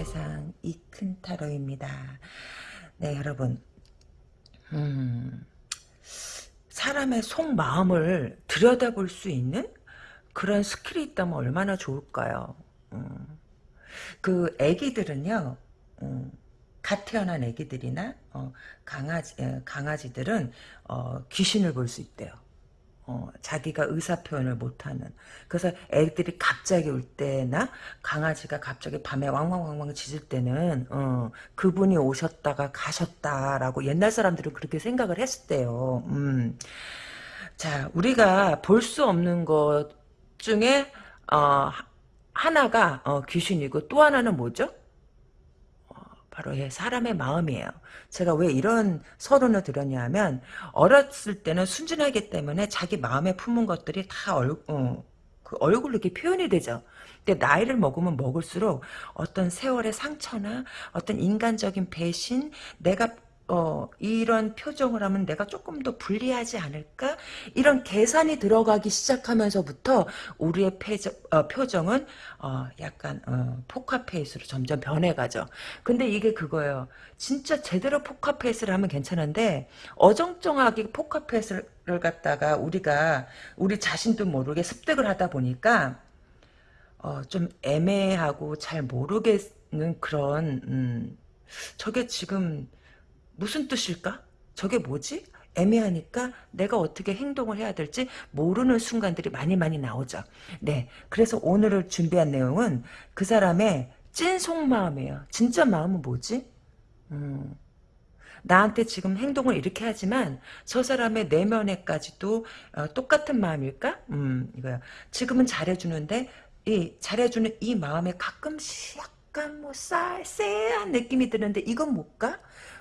큰 세상 이 큰 타로입니다. 네 여러분 음, 사람의 속마음을 들여다볼 수 있는 그런 skill이 있다면 얼마나 좋을까요? 음, 그 애기들은요 음, 갓 태어난 애기들이나 어, 강아지 강아지들은 어, 귀신을 볼 수 있대요. 어, 자기가 의사 표현을 못하는 그래서 애들이 갑자기 올 때나 강아지가 갑자기 밤에 왕왕왕왕 짖을 때는 어, 그분이 오셨다가 가셨다라고 옛날 사람들은 그렇게 생각을 했었대요. 음. 자 우리가 볼 수 없는 것 중에 어, 하나가 어, 귀신이고 또 하나는 뭐죠? 바로 예, 사람의 마음이에요. 제가 왜 이런 서론을 드렸냐면 어렸을 때는 순진하기 때문에 자기 마음에 품은 것들이 다 얼, 어, 그 얼굴로 이렇게 표현이 되죠. 근데 나이를 먹으면 먹을수록 어떤 세월의 상처나 어떤 인간적인 배신, 내가 어, 이런 표정을 하면 내가 조금 더 불리하지 않을까? 이런 계산이 들어가기 시작하면서부터 우리의 패저, 어, 표정은 어, 약간 어, 포카페이스로 점점 변해가죠. 근데 이게 그거예요. 진짜 제대로 포카페이스를 하면 괜찮은데 어정쩡하게 포카페이스를 갖다가 우리가 우리 자신도 모르게 습득을 하다 보니까 어, 좀 애매하고 잘 모르겠는 그런 음, 저게 지금 무슨 뜻일까? 저게 뭐지? 애매하니까 내가 어떻게 행동을 해야 될지 모르는 순간들이 많이 많이 나오죠. 네. 그래서 오늘을 준비한 내용은 그 사람의 찐 속마음이에요. 진짜 마음은 뭐지? 음, 나한테 지금 행동을 이렇게 하지만 저 사람의 내면에까지도 어, 똑같은 마음일까? 음, 이거야. 지금은 잘해주는데 이 잘해주는 이 마음에 가끔씩 약간 뭐 쌀, 쎄한 느낌이 드는데 이건 뭘까?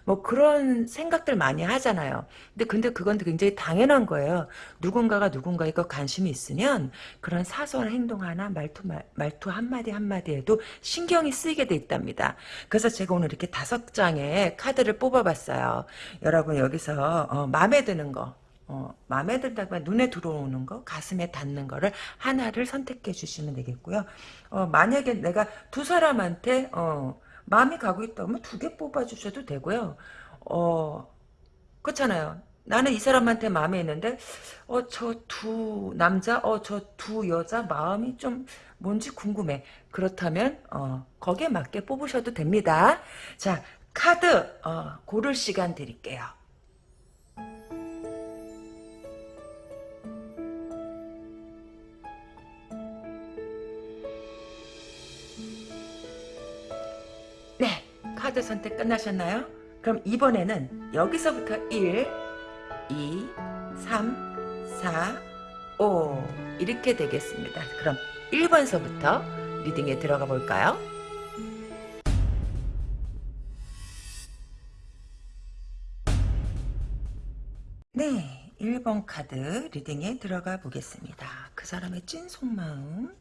뭐 그런 생각들 많이 하잖아요. 근데 근데 그건 굉장히 당연한 거예요. 누군가가 누군가에 관심이 있으면 그런 사소한 행동 하나 말투 말투 한마디 한마디에도 신경이 쓰이게 돼 있답니다. 그래서 제가 오늘 이렇게 다섯 장의 카드를 뽑아봤어요. 여러분 여기서 어, 마음에 드는 거 어, 마음에 든다고 눈에 들어오는 거, 가슴에 닿는 거를 하나를 선택해 주시면 되겠고요. 어, 만약에 내가 두 사람한테 어, 마음이 가고 있다면 두 개 뽑아주셔도 되고요. 어, 그렇잖아요. 나는 이 사람한테 마음에 있는데, 어, 저 두 남자, 어, 저 두 여자 마음이 좀 뭔지 궁금해. 그렇다면, 어, 거기에 맞게 뽑으셔도 됩니다. 자, 카드, 어, 고를 시간 드릴게요. 카드 선택 끝나셨나요? 그럼 이번에는 여기서부터 1, 2, 3, 4, 5 이렇게 되겠습니다. 그럼 1번서부터 리딩에 들어가 볼까요? 네, 1번 카드 리딩에 들어가 보겠습니다. 그 사람의 찐 속마음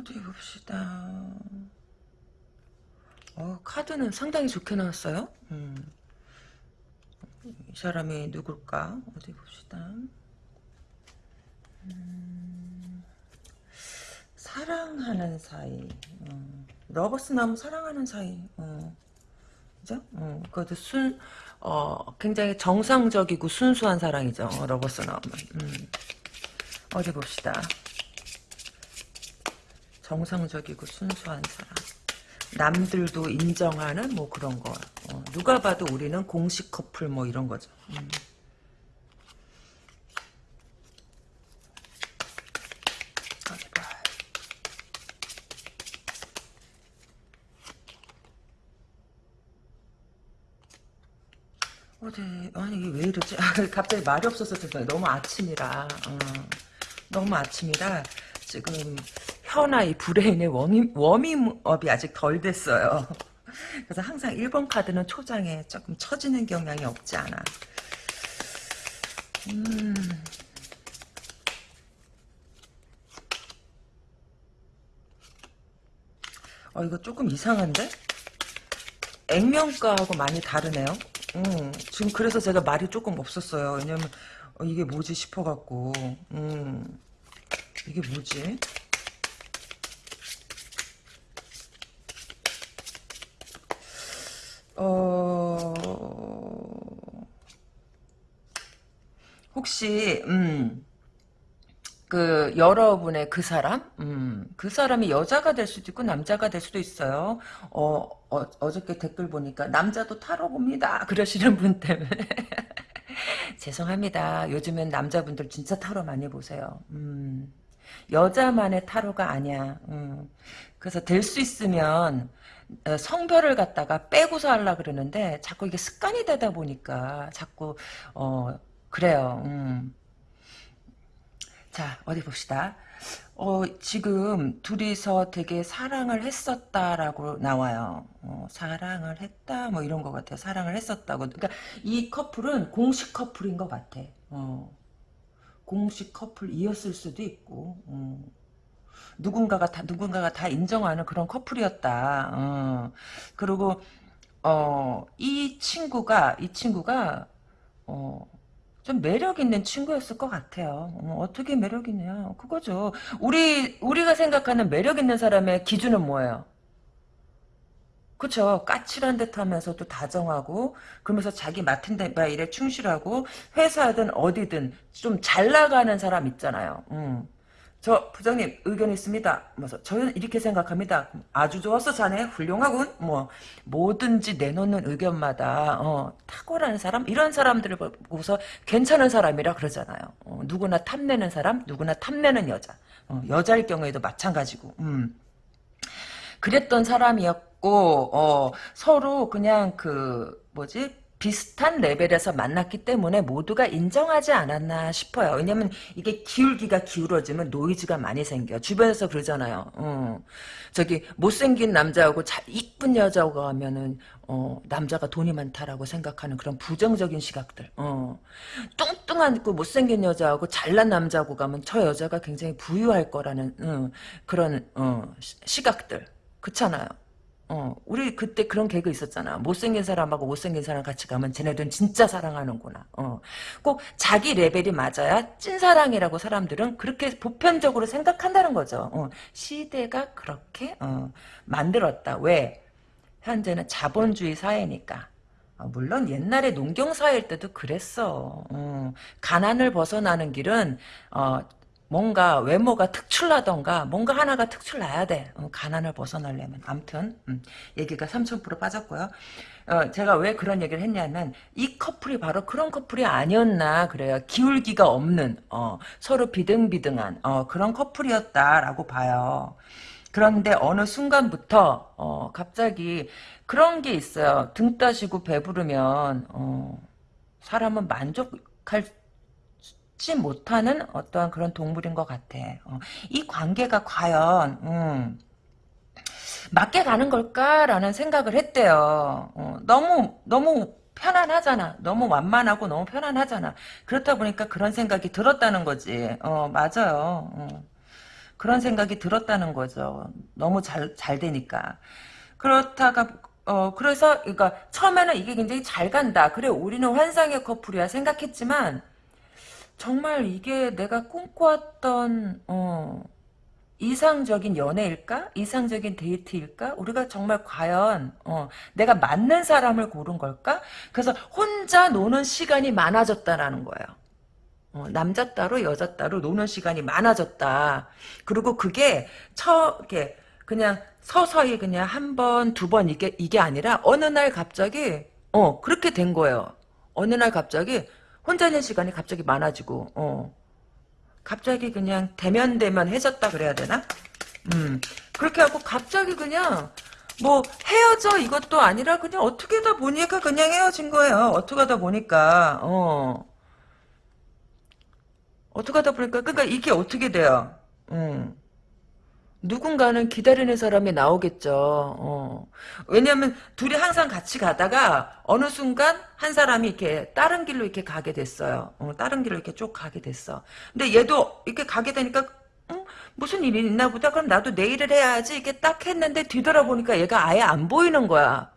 어디 봅시다. 어, 카드는 상당히 좋게 나왔어요. 음. 이 사람이 누굴까? 어디 봅시다. 음. 사랑하는 사이. 어. Lovers 나무 사랑하는 사이. 어. 그죠? 어. 그것도 순, 어, 굉장히 정상적이고 순수한 사랑이죠. 어, Lovers 나무. 음. 어디 봅시다. 정상적이고 순수한 사람. 남들도 인정하는 뭐 그런 거. 어, 누가 봐도 우리는 공식 커플 뭐 이런 거죠. 음. 어디 아니 왜 이러지? 갑자기 말이 없어서 죄송해요. 너무 아침이라 어, 너무 아침이라 지금 이 브레인의 워밍, 워밍업이 아직 덜 됐어요. 그래서 항상 1번 카드는 초장에 조금 처지는 경향이 없지 않아. 음. 어, 이거 조금 이상한데? 액면가하고 많이 다르네요. 음, 지금 그래서 제가 말이 조금 없었어요. 왜냐면, 어, 이게 뭐지 싶어갖고. 음. 이게 뭐지? 혹시, 음, 그, 여러분의 그 사람? 음, 그 사람이 여자가 될 수도 있고, 남자가 될 수도 있어요. 어, 어, 어저께 댓글 보니까, 남자도 타로 봅니다. 그러시는 분 때문에. 죄송합니다. 요즘엔 남자분들 진짜 타로 많이 보세요. 음, 여자만의 타로가 아니야. 음, 그래서 될 수 있으면, 어, 성별을 갖다가 빼고서 하려 그러는데 자꾸 이게 습관이 되다 보니까 자꾸 어 그래요. 음. 자 어디 봅시다. 어 지금 둘이서 되게 사랑을 했었다라고 나와요. 어, 사랑을 했다 뭐 이런 것 같아요. 사랑을 했었다고. 그러니까 이 커플은 공식 커플인 것 같아. 어. 공식 커플이었을 수도 있고. 음. 누군가가 다 누군가가 다 인정하는 그런 커플이었다. 어. 그리고 어, 이 친구가 이 친구가 어, 좀 매력 있는 친구였을 것 같아요. 어, 떻게 매력 있냐? 그거죠. 우리 우리가 생각하는 매력 있는 사람의 기준은 뭐예요? 그쵸. 까칠한 듯 하면서도 다정하고, 그러면서 자기 맡은 데 일에 충실하고, 회사든 어디든 좀 잘 나가는 사람 있잖아요. 음. 저 부장님 의견 있습니다. 그래서 저는 이렇게 생각합니다. 아주 좋았어 자네 훌륭하군. 뭐 뭐든지 내놓는 의견마다 어, 탁월한 사람 이런 사람들을 보고서 괜찮은 사람이라 그러잖아요. 어, 누구나 탐내는 사람, 누구나 탐내는 여자. 어, 여자일 경우에도 마찬가지고. 음. 그랬던 사람이었고 어, 서로 그냥 그 뭐지 비슷한 레벨에서 만났기 때문에 모두가 인정하지 않았나 싶어요. 왜냐면 이게 기울기가 기울어지면 노이즈가 많이 생겨. 주변에서 그러잖아요. 어. 저기 못생긴 남자하고 자, 이쁜 여자하고 하면은 어, 남자가 돈이 많다라고 생각하는 그런 부정적인 시각들. 어. 뚱뚱한 그 못생긴 여자하고 잘난 남자하고 가면 저 여자가 굉장히 부유할 거라는 어, 그런 어, 시각들. 그렇잖아요. 어, 우리 그때 그런 개그 있었잖아. 못생긴 사람하고 못생긴 사람 같이 가면 쟤네들은 진짜 사랑하는구나. 어. 꼭 자기 레벨이 맞아야 찐사랑이라고 사람들은 그렇게 보편적으로 생각한다는 거죠. 어. 시대가 그렇게 어, 만들었다. 왜? 현재는 자본주의 사회니까. 어, 물론 옛날에 농경사회일 때도 그랬어. 어. 가난을 벗어나는 길은 어, 뭔가 외모가 특출나던가 뭔가 하나가 특출나야 돼. 어, 가난을 벗어나려면. 암튼 음, 얘기가 3000% 빠졌고요. 어, 제가 왜 그런 얘기를 했냐면 이 커플이 바로 그런 커플이 아니었나 그래요. 기울기가 없는 어, 서로 비등비등한 어, 그런 커플이었다라고 봐요. 그런데 어느 순간부터 어, 갑자기 그런 게 있어요. 등 따시고 배부르면 어, 사람은 만족할 지 못하는 어떠한 그런 동물인 것 같아. 어, 이 관계가 과연 음, 맞게 가는 걸까라는 생각을 했대요. 어, 너무 너무 편안하잖아. 너무 완만하고 너무 편안하잖아. 그렇다 보니까 그런 생각이 들었다는 거지. 어, 맞아요. 어, 그런 생각이 들었다는 거죠. 너무 잘, 잘 되니까. 그렇다가, 어, 그래서, 그러니까, 처음에는 이게 굉장히 잘 간다. 그래, 우리는 환상의 커플이야. 생각했지만, 정말 이게 내가 꿈꿔왔던 어, 이상적인 연애일까? 이상적인 데이트일까? 우리가 정말 과연 어, 내가 맞는 사람을 고른 걸까? 그래서 혼자 노는 시간이 많아졌다라는 거예요. 어, 남자 따로 여자 따로 노는 시간이 많아졌다. 그리고 그게 처 이렇게 그냥 서서히 그냥 한 번, 두 번 이게 이게 아니라 어느 날 갑자기 어 그렇게 된 거예요. 어느 날 갑자기 혼자 있는 시간이 갑자기 많아지고 어. 갑자기 그냥 대면 대면 해졌다 그래야 되나? 음 그렇게 하고 갑자기 그냥 뭐 헤어져 이것도 아니라 그냥 어떻게 하다 보니까 그냥 헤어진 거예요. 어떻게 하다 보니까 어 어떻게 하다 보니까 그러니까 이게 어떻게 돼요? 음 누군가는 기다리는 사람이 나오겠죠. 어. 왜냐하면 둘이 항상 같이 가다가 어느 순간 한 사람이 이렇게 다른 길로 이렇게 가게 됐어요. 어, 다른 길로 이렇게 쭉 가게 됐어. 근데 얘도 이렇게 가게 되니까 어? 무슨 일이 있나 보다. 그럼 나도 내일을 해야지. 이렇게 딱 했는데 뒤돌아보니까 얘가 아예 안 보이는 거야.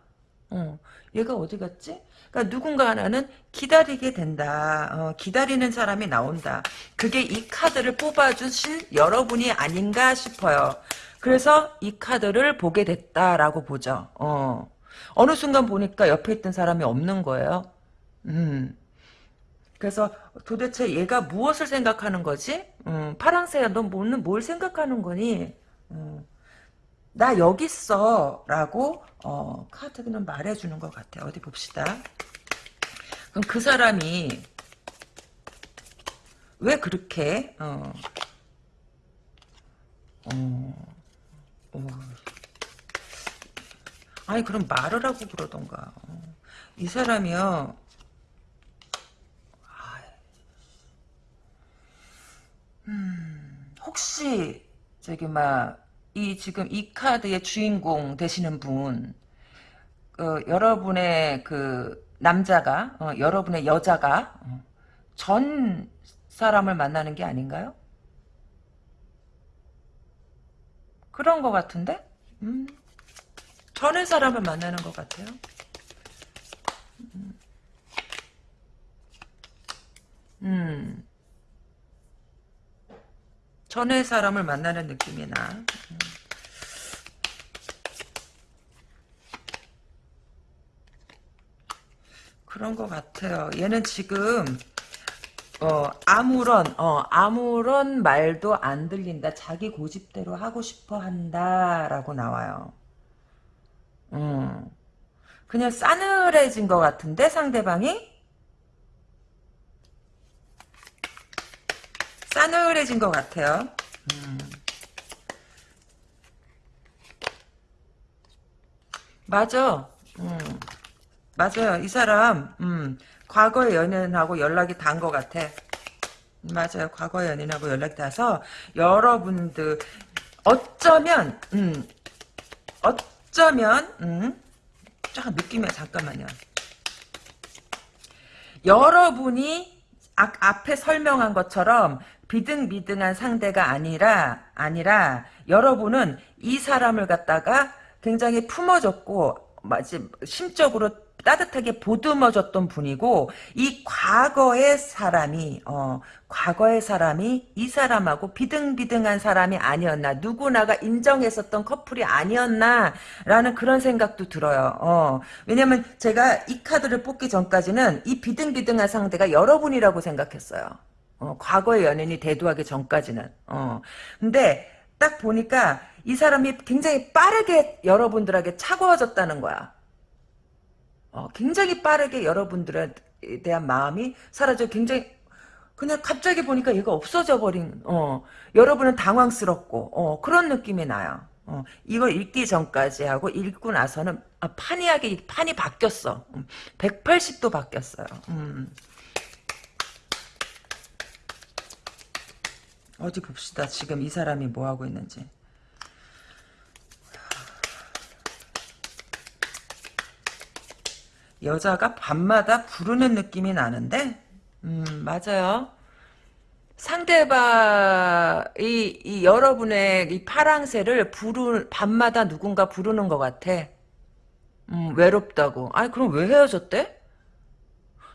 어. 얘가 어디 갔지? 그러니까 누군가 하나는 기다리게 된다. 어, 기다리는 사람이 나온다. 그게 이 카드를 뽑아주신 여러분이 아닌가 싶어요. 그래서 이 카드를 보게 됐다라고 보죠. 어. 어느 순간 보니까 옆에 있던 사람이 없는 거예요. 음. 그래서 도대체 얘가 무엇을 생각하는 거지? 음, 파랑새야, 너 뭐는 뭘 생각하는 거니? 음, 나 여기 있어. 라고, 어, 카드는 말해주는 것 같아. 어디 봅시다. 그럼 그 사람이, 왜 그렇게, 어, 어, 어, 아니, 그럼 말을 하고 그러던가. 어. 이 사람이요, 음, 혹시 저기 막 이 지금 이 카드의 주인공 되시는 분, 어, 여러분의 그 남자가 어, 여러분의 여자가 어, 전 사람을 만나는 게 아닌가요? 그런 것 같은데? 음, 전의 사람을 만나는 것 같아요. 음. 음. 전의 사람을 만나는 느낌이 나. 음. 그런 것 같아요. 얘는 지금 어 아무런 어 아무런 말도 안 들린다. 자기 고집대로 하고 싶어 한다라고 나와요. 음. 그냥 싸늘해진 것 같은데 상대방이 싸늘해진 것 같아요. 음. 맞아. 음. 맞아요. 이 사람 음. 과거의 연인하고 연락이 닿은 것 같아. 맞아요. 과거의 연인하고 연락이 닿아서 여러분들 어쩌면 음. 어쩌면 음. 잠깐 느낌이 잠깐만요. 여러분이 아, 앞에 설명한 것처럼 비등비등한 상대가 아니라 아니라 여러분은 이 사람을 갖다가 굉장히 품어줬고 마치 심적으로 따뜻하게 보듬어줬던 분이고 이 과거의 사람이 어 과거의 사람이 이 사람하고 비등비등한 사람이 아니었나 누구나가 인정했었던 커플이 아니었나라는 그런 생각도 들어요. 어 왜냐면 제가 이 카드를 뽑기 전까지는 이 비등비등한 상대가 여러분이라고 생각했어요. 어, 과거의 연인이 대두하기 전까지는. 어. 근데 딱 보니까 이 사람이 굉장히 빠르게 여러분들에게 차가워졌다는 거야. 어, 굉장히 빠르게 여러분들에 대한 마음이 사라져 굉장히 그냥 갑자기 보니까 얘가 없어져 버린 어, 여러분은 당황스럽고 어, 그런 느낌이 나요. 어, 이걸 읽기 전까지 하고 읽고 나서는 아, 판이하게 판이 바뀌었어. 180도 음, 바뀌었어요. 음. 어디 봅시다. 지금 이 사람이 뭐 하고 있는지. 여자가 밤마다 부르는 느낌이 나는데, 음, 맞아요. 상대방, 이, 이 여러분의 이 파랑새를 부르, 밤마다 누군가 부르는 것 같아. 음, 외롭다고. 아니, 그럼 왜 헤어졌대?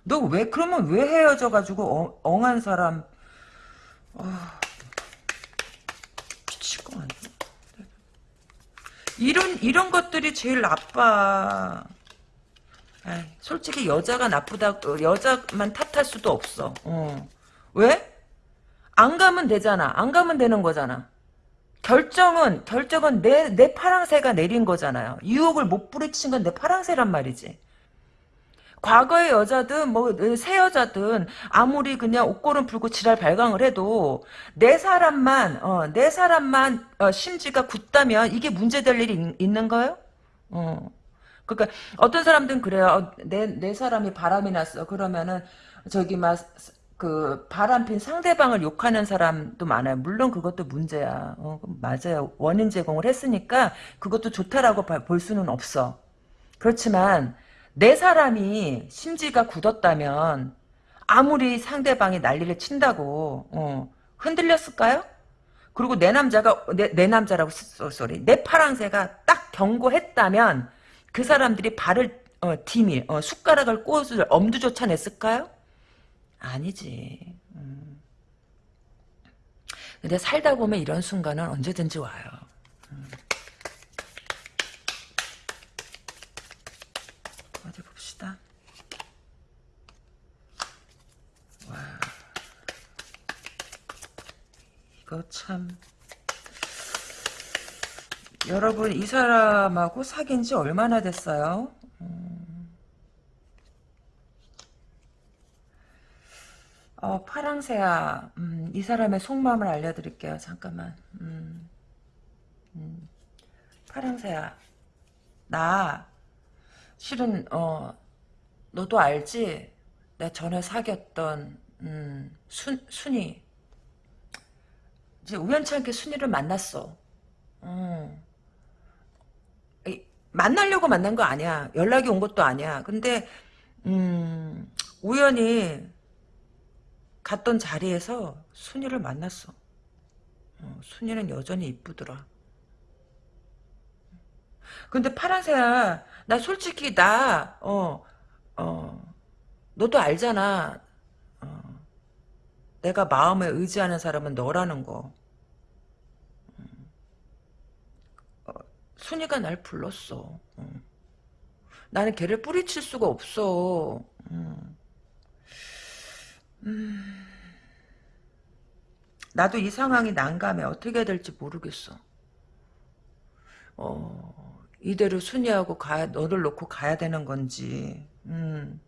너 왜, 그러면 왜 헤어져 가지고 어, 엉한 사람, 어... 이런 이런 것들이 제일 나빠. 아이, 솔직히 여자가 나쁘다 어, 여자만 탓할 수도 없어. 어. 왜? 안 가면 되잖아. 안 가면 되는 거잖아. 결정은 결정은 내 내 파랑새가 내린 거잖아요. 유혹을 못 부리친 건 내 파랑새란 말이지. 과거의 여자든 뭐 새 여자든 아무리 그냥 옷걸음 풀고 지랄 발광을 해도 내 사람만 어, 내 사람만 어, 심지가 굳다면 이게 문제될 일이 있, 는 거예요? 어. 그러니까 어떤 사람들은 그래요. 어, 내, 내 사람이 바람이 났어. 그러면은 저기 막 그 바람핀 상대방을 욕하는 사람도 많아요. 물론 그것도 문제야. 어, 맞아요. 원인 제공을 했으니까 그것도 좋다라고 볼 수는 없어. 그렇지만 내 사람이 심지가 굳었다면 아무리 상대방이 난리를 친다고 어, 흔들렸을까요? 그리고 내 남자가 내, 내 남자라고 쏘리 내 파랑새가 딱 경고했다면 그 사람들이 발을 어, 디밀, 어, 숟가락을 꽂을 엄두조차 냈을까요? 아니지. 음. 근데 살다 보면 이런 순간은 언제든지 와요. 음. 어디 봅시다. 와. 이거 참. 여러분, 이 사람하고 사귄 지 얼마나 됐어요? 어, 파랑새야, 음, 이 사람의 속마음을 알려드릴게요. 잠깐만. 음, 음. 파랑새야, 나, 실은, 어, 너도 알지? 내 전에 사귀었던, 음, 순, 순이. 이제 우연치 않게 순이를 만났어. 음. 이, 만나려고 만난 거 아니야. 연락이 온 것도 아니야. 근데, 음, 우연히, 갔던 자리에서 순이를 만났어. 어, 순이는 여전히 이쁘더라. 근데 파란새야, 나 솔직히 나, 어, 어, 너도 알잖아. 어, 내가 마음에 의지하는 사람은 너라는 거. 어, 순이가 날 불렀어. 어. 나는 걔를 뿌리칠 수가 없어. 음. 음... 나도 이 상황이 난감해. 어떻게 될지 모르겠어. 어, 이대로 순이하고 가야, 너를 놓고 가야 되는 건지, 음,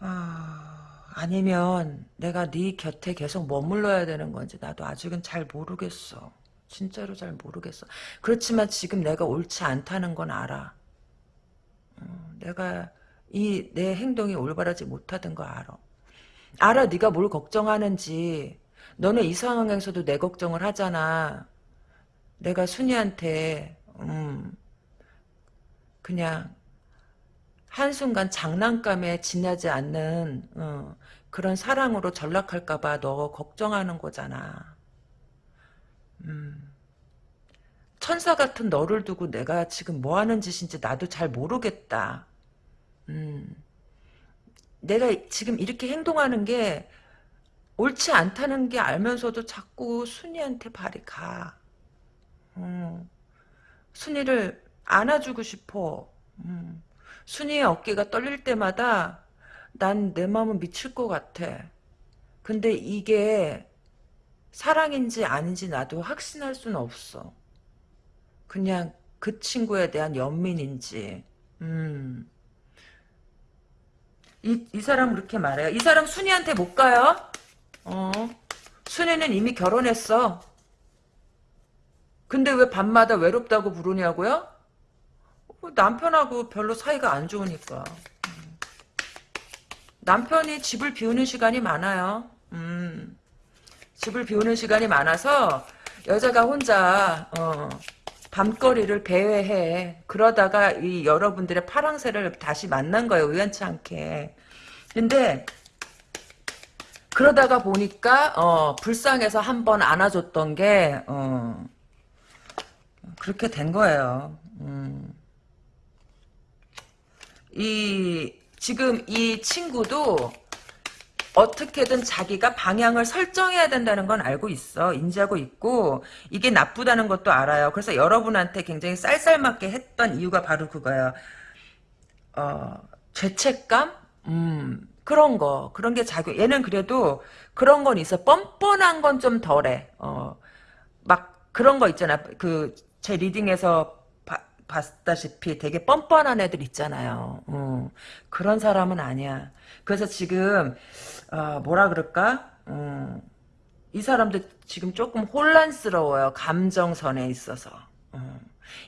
아, 아니면 내가 네 곁에 계속 머물러야 되는 건지, 나도 아직은 잘 모르겠어. 진짜로 잘 모르겠어. 그렇지만 지금 내가 옳지 않다는 건 알아. 어, 내가 이 내 행동이 올바르지 못하던 거 알아. 알아 네가 뭘 걱정하는지 너는 이 상황에서도 내 걱정을 하잖아 내가 순이한테 음 그냥 한순간 장난감에 지나지 않는 어, 그런 사랑으로 전락할까봐 너 걱정하는 거잖아. 음. 천사 같은 너를 두고 내가 지금 뭐 하는 짓인지 나도 잘 모르겠다. 음. 내가 지금 이렇게 행동하는 게 옳지 않다는 게 알면서도 자꾸 순이한테 발이 가. 음, 순이를 안아주고 싶어. 음, 순이의 어깨가 떨릴 때마다 난 내 마음은 미칠 것 같아. 근데 이게 사랑인지 아닌지 나도 확신할 수는 없어. 그냥 그 친구에 대한 연민인지. 음. 이, 이 사람 그렇게 말해요. 이 사람 순이한테 못 가요? 어. 순이는 이미 결혼했어. 근데 왜 밤마다 외롭다고 부르냐고요? 어, 남편하고 별로 사이가 안 좋으니까. 음. 남편이 집을 비우는 시간이 많아요. 음. 집을 비우는 시간이 많아서 여자가 혼자 어, 밤거리를 배회해. 그러다가 이 여러분들의 파랑새를 다시 만난 거예요. 우연치 않게. 근데 그러다가 보니까 어, 불쌍해서 한 번 안아줬던 게 어, 그렇게 된 거예요. 음. 이 지금 이 친구도 어떻게든 자기가 방향을 설정해야 된다는 건 알고 있어. 인지하고 있고 이게 나쁘다는 것도 알아요. 그래서 여러분한테 굉장히 쌀쌀맞게 했던 이유가 바로 그거예요. 어, 죄책감? 음, 그런 거. 그런 게 자기 얘는 그래도 그런 건 있어. 뻔뻔한 건 좀 덜해. 어, 막 그런 거 있잖아. 그 제 리딩에서 봤다시피 되게 뻔뻔한 애들 있잖아요. 어, 그런 사람은 아니야. 그래서 지금 어, 뭐라 그럴까? 어, 이 사람도 지금 조금 혼란스러워요. 감정선에 있어서. 어,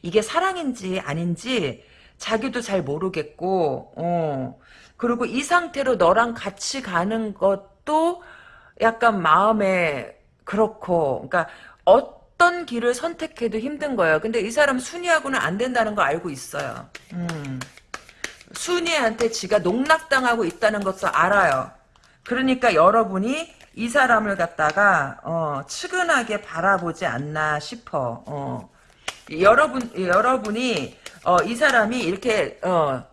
이게 사랑인지 아닌지 자기도 잘 모르겠고 어, 그리고 이 상태로 너랑 같이 가는 것도 약간 마음에 그렇고 그러니까 어 떤 길을 선택해도 힘든 거예요. 근데 이 사람 순이하고는 안 된다는 거 알고 있어요. 음. 순이한테 지가 농락당하고 있다는 것도 알아요. 그러니까 여러분이 이 사람을 갖다가 어, 측은하게 바라보지 않나 싶어. 어. 여러분 여러분이 어, 이 사람이 이렇게 어,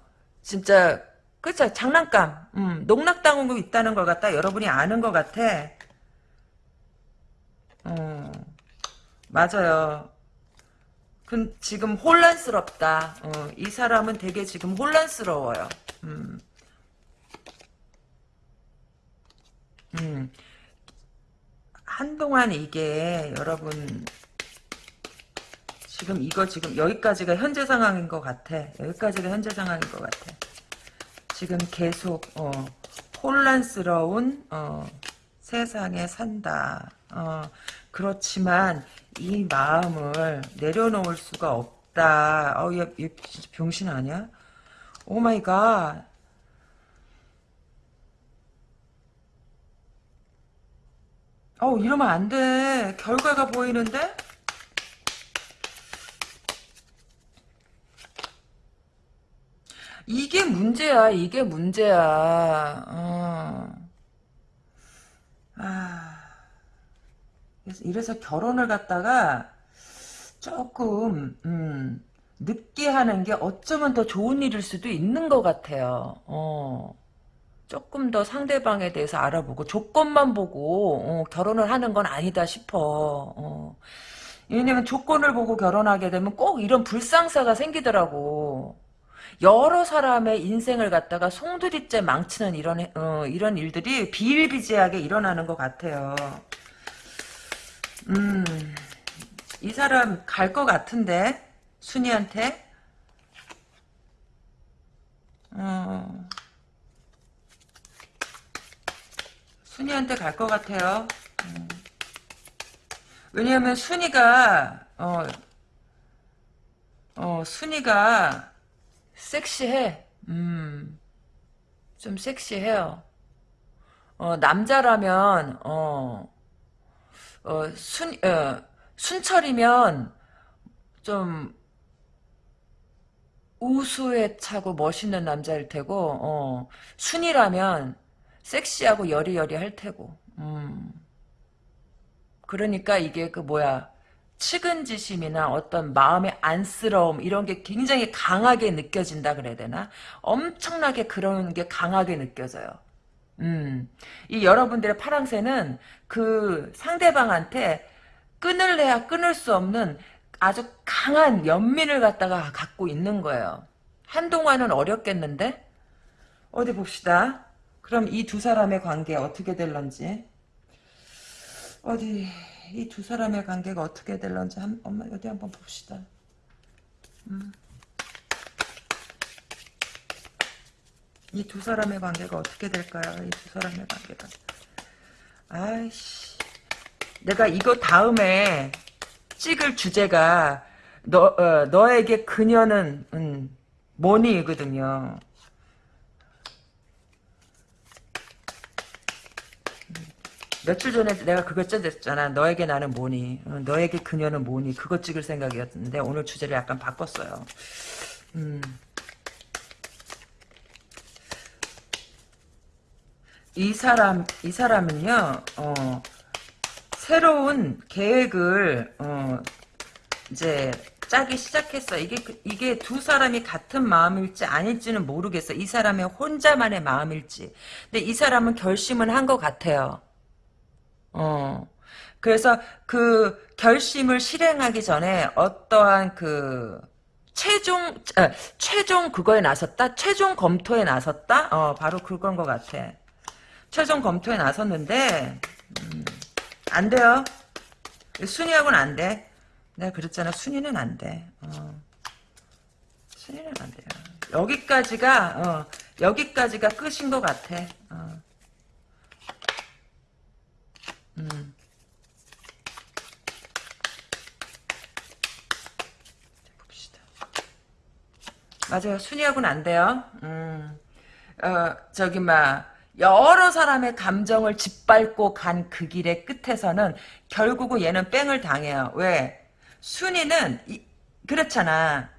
진짜 그쵸 장난감 음, 농락당하고 있다는 걸 갖다 여러분이 아는 것 같아 어, 맞아요 그, 지금 혼란스럽다 어, 이 사람은 되게 지금 혼란스러워요 음. 음. 한동안 이게 여러분 지금 이거 지금 여기까지가 현재 상황인 것 같아. 여기까지가 현재 상황인 것 같아. 지금 계속 어, 혼란스러운 어, 세상에 산다. 어, 그렇지만 이 마음을 내려놓을 수가 없다. 어, 얘, 얘 진짜 병신 아니야? Oh my God. 어 이러면 안 돼. 결과가 보이는데? 이게 문제야, 이게 문제야. 어. 아. 그래서 이래서 결혼을 갖다가 조금, 음, 늦게 하는 게 어쩌면 더 좋은 일일 수도 있는 것 같아요. 어. 조금 더 상대방에 대해서 알아보고 조건만 보고 어, 결혼을 하는 건 아니다 싶어. 어. 왜냐면 조건을 보고 결혼하게 되면 꼭 이런 불상사가 생기더라고. 여러 사람의 인생을 갖다가 송두리째 망치는 이런 어, 이런 일들이 비일비재하게 일어나는 것 같아요. 음, 이 사람 갈 것 같은데 순이한테. 어, 순이한테 갈 것 같아요. 음. 왜냐하면 순이가 어, 어 순이가 섹시해. 음, 좀 섹시해요. 어, 남자라면, 어, 어, 순, 어, 순철이면, 좀, 우수에 차고 멋있는 남자일 테고, 어, 순이라면, 섹시하고 여리여리 할 테고, 음. 그러니까 이게 그 뭐야, 측은지심이나 어떤 마음의 안쓰러움 이런 게 굉장히 강하게 느껴진다 그래야 되나? 엄청나게 그런 게 강하게 느껴져요. 음, 이 여러분들의 파랑새는 그 상대방한테 끊을래야 끊을 수 없는 아주 강한 연민을 갖다가 갖고 있는 거예요. 한동안은 어렵겠는데? 어디 봅시다. 그럼 이 두 사람의 관계 어떻게 될런지. 어디 이 두 사람의 관계가 어떻게 될런지 한, 엄마 어디 한번 봅시다. 음. 이 두 사람의 관계가 어떻게 될까요? 이 두 사람의 관계가. 아이씨. 내가 이거 다음에 찍을 주제가 너, 어, 너에게 그녀는 음, 뭐니거든요. 며칠 전에 내가 그거 짜졌잖아. 너에게 나는 뭐니? 어, 너에게 그녀는 뭐니? 그거 찍을 생각이었는데 오늘 주제를 약간 바꿨어요. 음. 이 사람 이 사람은요. 어, 새로운 계획을 어, 이제 짜기 시작했어. 이게 그, 이게 두 사람이 같은 마음일지 아닐지는 모르겠어. 이 사람의 혼자만의 마음일지. 근데 이 사람은 결심은 한 것 같아요. 어. 그래서 그 결심을 실행하기 전에 어떠한 그 최종 아, 최종 그거에 나섰다 최종 검토에 나섰다 어 바로 그건 것 같아 최종 검토에 나섰는데 음, 안 돼요 순위하고는 안 돼 내가 그랬잖아 순위는 안 돼 어. 순위는 안 돼요 여기까지가 어, 여기까지가 끝인 것 같아 어. 음. 맞아요. 순위하고는 안 돼요. 음. 어, 저기, 막, 여러 사람의 감정을 짓밟고 간 그 길의 끝에서는 결국은 얘는 뺑을 당해요. 왜? 순위는, 이, 그렇잖아.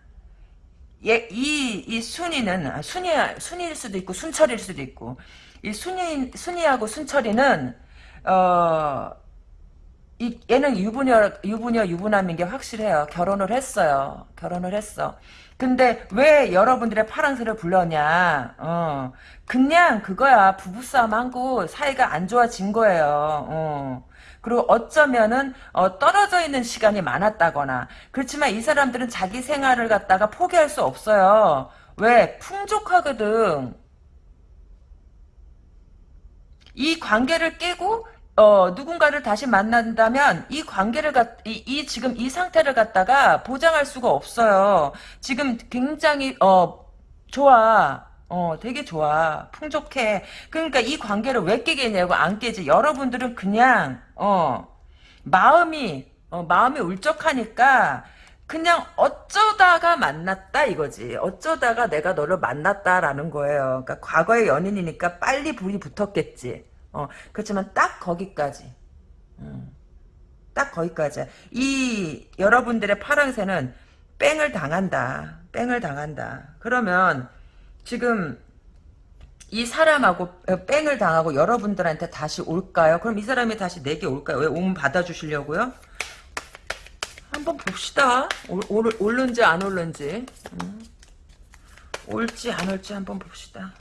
얘, 이, 이 순위는, 아, 순위, 순위일 수도 있고, 순철일 수도 있고, 이 순위, 순위하고 순철이는, 어, 이, 얘는 유부녀, 유부녀, 유부남인 게 확실해요. 결혼을 했어요. 결혼을 했어. 근데 왜 여러분들의 파랑새를 불렀냐? 어, 그냥 그거야. 부부싸움 한거 사이가 안 좋아진 거예요. 어. 그리고 어쩌면은 어, 떨어져 있는 시간이 많았다거나 그렇지만 이 사람들은 자기 생활을 갖다가 포기할 수 없어요. 왜? 풍족하거든. 이 관계를 깨고 어, 누군가를 다시 만난다면 이 관계를 갖, 이, 이 지금 이 상태를 갖다가 보장할 수가 없어요. 지금 굉장히 어 좋아. 어, 되게 좋아. 풍족해. 그러니까 이 관계를 왜 깨겠냐고 안 깨지. 여러분들은 그냥 어 마음이 어, 마음이 울적하니까 그냥 어쩌다가 만났다 이거지. 어쩌다가 내가 너를 만났다라는 거예요. 그러니까 과거의 연인이니까 빨리 불이 붙었겠지. 어, 그렇지만 딱 거기까지. 음, 딱 거기까지. 이 여러분들의 파랑새는 뺑을 당한다. 뺑을 당한다. 그러면 지금 이 사람하고 뺑을 당하고 여러분들한테 다시 올까요? 그럼 이 사람이 다시 내게 올까요? 왜 오면 받아주시려고요? 한번 봅시다. 올, 올, 올는지 안 올는지. 음. 올지 안 올지 한번 봅시다.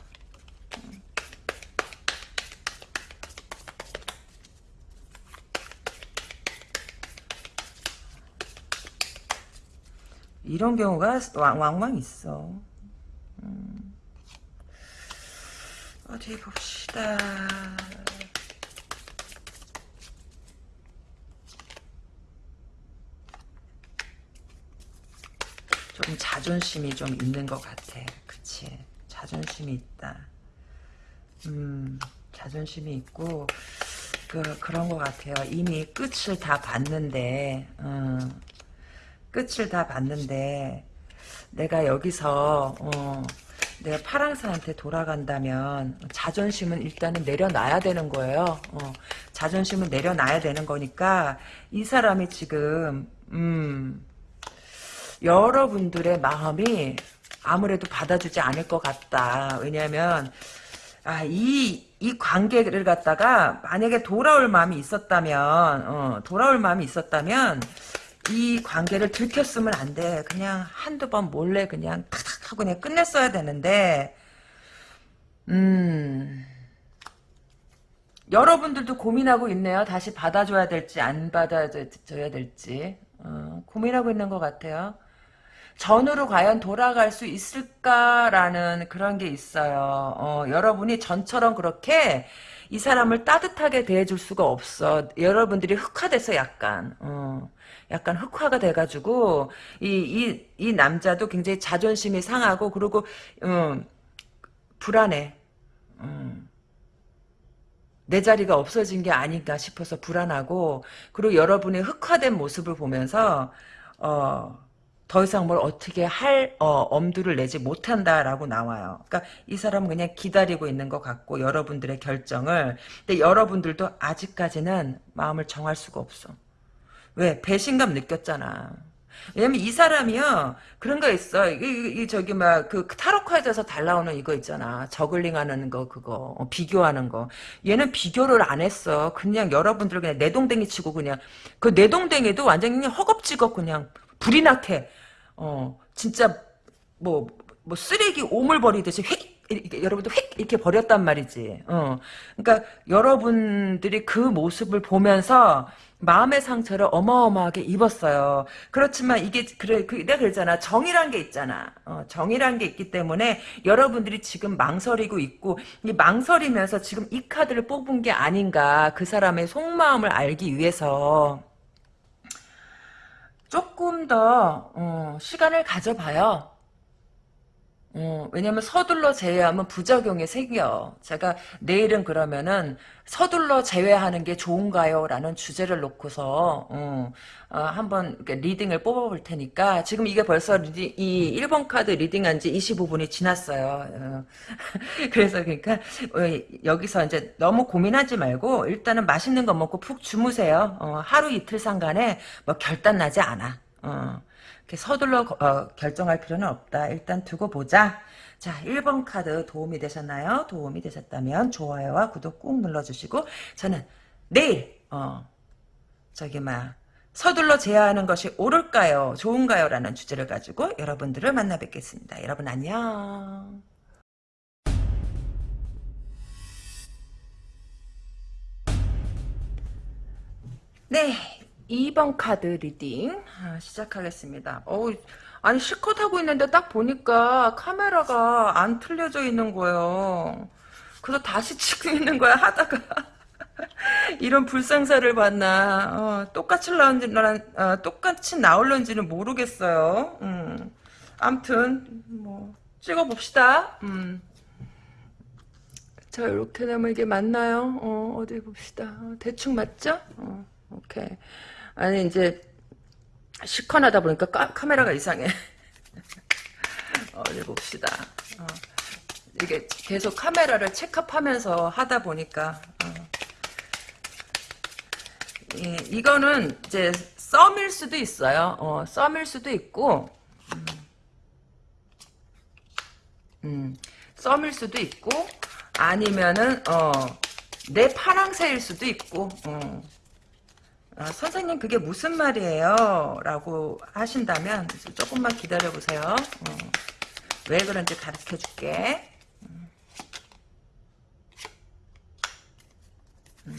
이런 경우가 왕왕 있어. 음. 어디 봅시다. 좀 자존심이 좀 있는 것 같아. 그치. 자존심이 있다. 음, 자존심이 있고, 그, 그런 것 같아요. 이미 끝을 다 봤는데, 음, 끝을 다 봤는데 내가 여기서 어, 내가 파랑새한테 돌아간다면 자존심은 일단은 내려놔야 되는 거예요. 어, 자존심은 내려놔야 되는 거니까 이 사람이 지금 음, 여러분들의 마음이 아무래도 받아주지 않을 것 같다. 왜냐하면 아, 이, 이 관계를 갖다가 만약에 돌아올 마음이 있었다면 어, 돌아올 마음이 있었다면 이 관계를 들켰으면 안 돼. 그냥 한두 번 몰래 그냥 탁탁 하고 그냥 끝냈어야 되는데, 음, 여러분들도 고민하고 있네요. 다시 받아줘야 될지, 안 받아줘야 될지. 어, 고민하고 있는 것 같아요. 전으로 과연 돌아갈 수 있을까라는 그런 게 있어요. 어, 여러분이 전처럼 그렇게 이 사람을 따뜻하게 대해줄 수가 없어. 여러분들이 흑화돼서 약간. 어. 약간 흑화가 돼가지고 이이 이 남자도 굉장히 자존심이 상하고 그리고 음, 불안해. 음. 내 자리가 없어진 게 아닌가 싶어서 불안하고 그리고 여러분의 흑화된 모습을 보면서 어, 더 이상 뭘 어떻게 할 어, 엄두를 내지 못한다라고 나와요. 그러니까 이 사람은 그냥 기다리고 있는 것 같고 여러분들의 결정을 근데 여러분들도 아직까지는 마음을 정할 수가 없어. 왜? 배신감 느꼈잖아. 왜냐면 이 사람이요 그런 거 있어 이, 이 저기 막 그 타로 카드에서 달 나오는 이거 있잖아 저글링하는 거 그거 어, 비교하는 거 얘는 비교를 안 했어 그냥 여러분들 그냥 내동댕이 치고 그냥 그 내동댕이도 완전히 그냥 허겁지겁 그냥 불이 나게 어 진짜 뭐뭐 뭐 쓰레기 오물 버리듯이 휙 이렇게 여러분들 휙 이렇게 버렸단 말이지. 어. 그러니까 여러분들이 그 모습을 보면서 마음의 상처를 어마어마하게 입었어요. 그렇지만 이게 그래 그 내가 그랬잖아. 정이란 게 있잖아. 어, 정이란 게 있기 때문에 여러분들이 지금 망설이고 있고 이 망설이면서 지금 이 카드를 뽑은 게 아닌가. 그 사람의 속마음을 알기 위해서 조금 더 어, 시간을 가져봐요. 어, 왜냐면 서둘러 재회하면 부작용이 생겨. 제가 내일은 그러면은 서둘러 재회하는 게 좋은가요? 라는 주제를 놓고서 어, 어, 한번 reading을 뽑아볼 테니까 지금 이게 벌써 reading, 이 1번 카드 reading한 지 25분이 지났어요. 어. 그래서 그러니까 어, 여기서 이제 너무 고민하지 말고 일단은 맛있는 거 먹고 푹 주무세요. 어, 하루 이틀 상간에 뭐 결단 나지 않아. 어. 서둘러 어, 결정할 필요는 없다. 일단 두고 보자. 자, 1번 카드 도움이 되셨나요? 도움이 되셨다면 좋아요와 구독 꾹 눌러주시고 저는 내일 어, 저기 막 서둘러 제하하는 것이 옳을까요? 좋은가요? 라는 주제를 가지고 여러분들을 만나 뵙겠습니다. 여러분 안녕. 네, 2번 카드 reading 아, 시작하겠습니다. 어우, 아니 실컷 하고 있는데 딱 보니까 카메라가 안 틀어져 있는 거예요. 그래서 다시 찍고 있는 거야 하다가 이런 불상사를 봤나 어, 똑같이 나온지 어, 똑같이 나올런지는 모르겠어요. 음. 암튼 뭐 찍어봅시다. 음. 자 이렇게 되면 이게 맞나요? 어, 어디 봅시다. 어, 대충 맞죠? 어, 오케이. 아니 이제 시커하다 보니까 까, 카메라가 이상해. 어디 봅시다. 어. 이게 계속 카메라를 체크하면서 하다 보니까 어. 예, 이거는 이제 썸일 수도 있어요. 어, 썸일 수도 있고 음, 음, 썸일 수도 있고 아니면은 어, 내 파랑새일 수도 있고 어. 아, 선생님 그게 무슨 말이에요? 라고 하신다면 조금만 기다려보세요. 어, 왜 그런지 가르쳐줄게. 음. 음.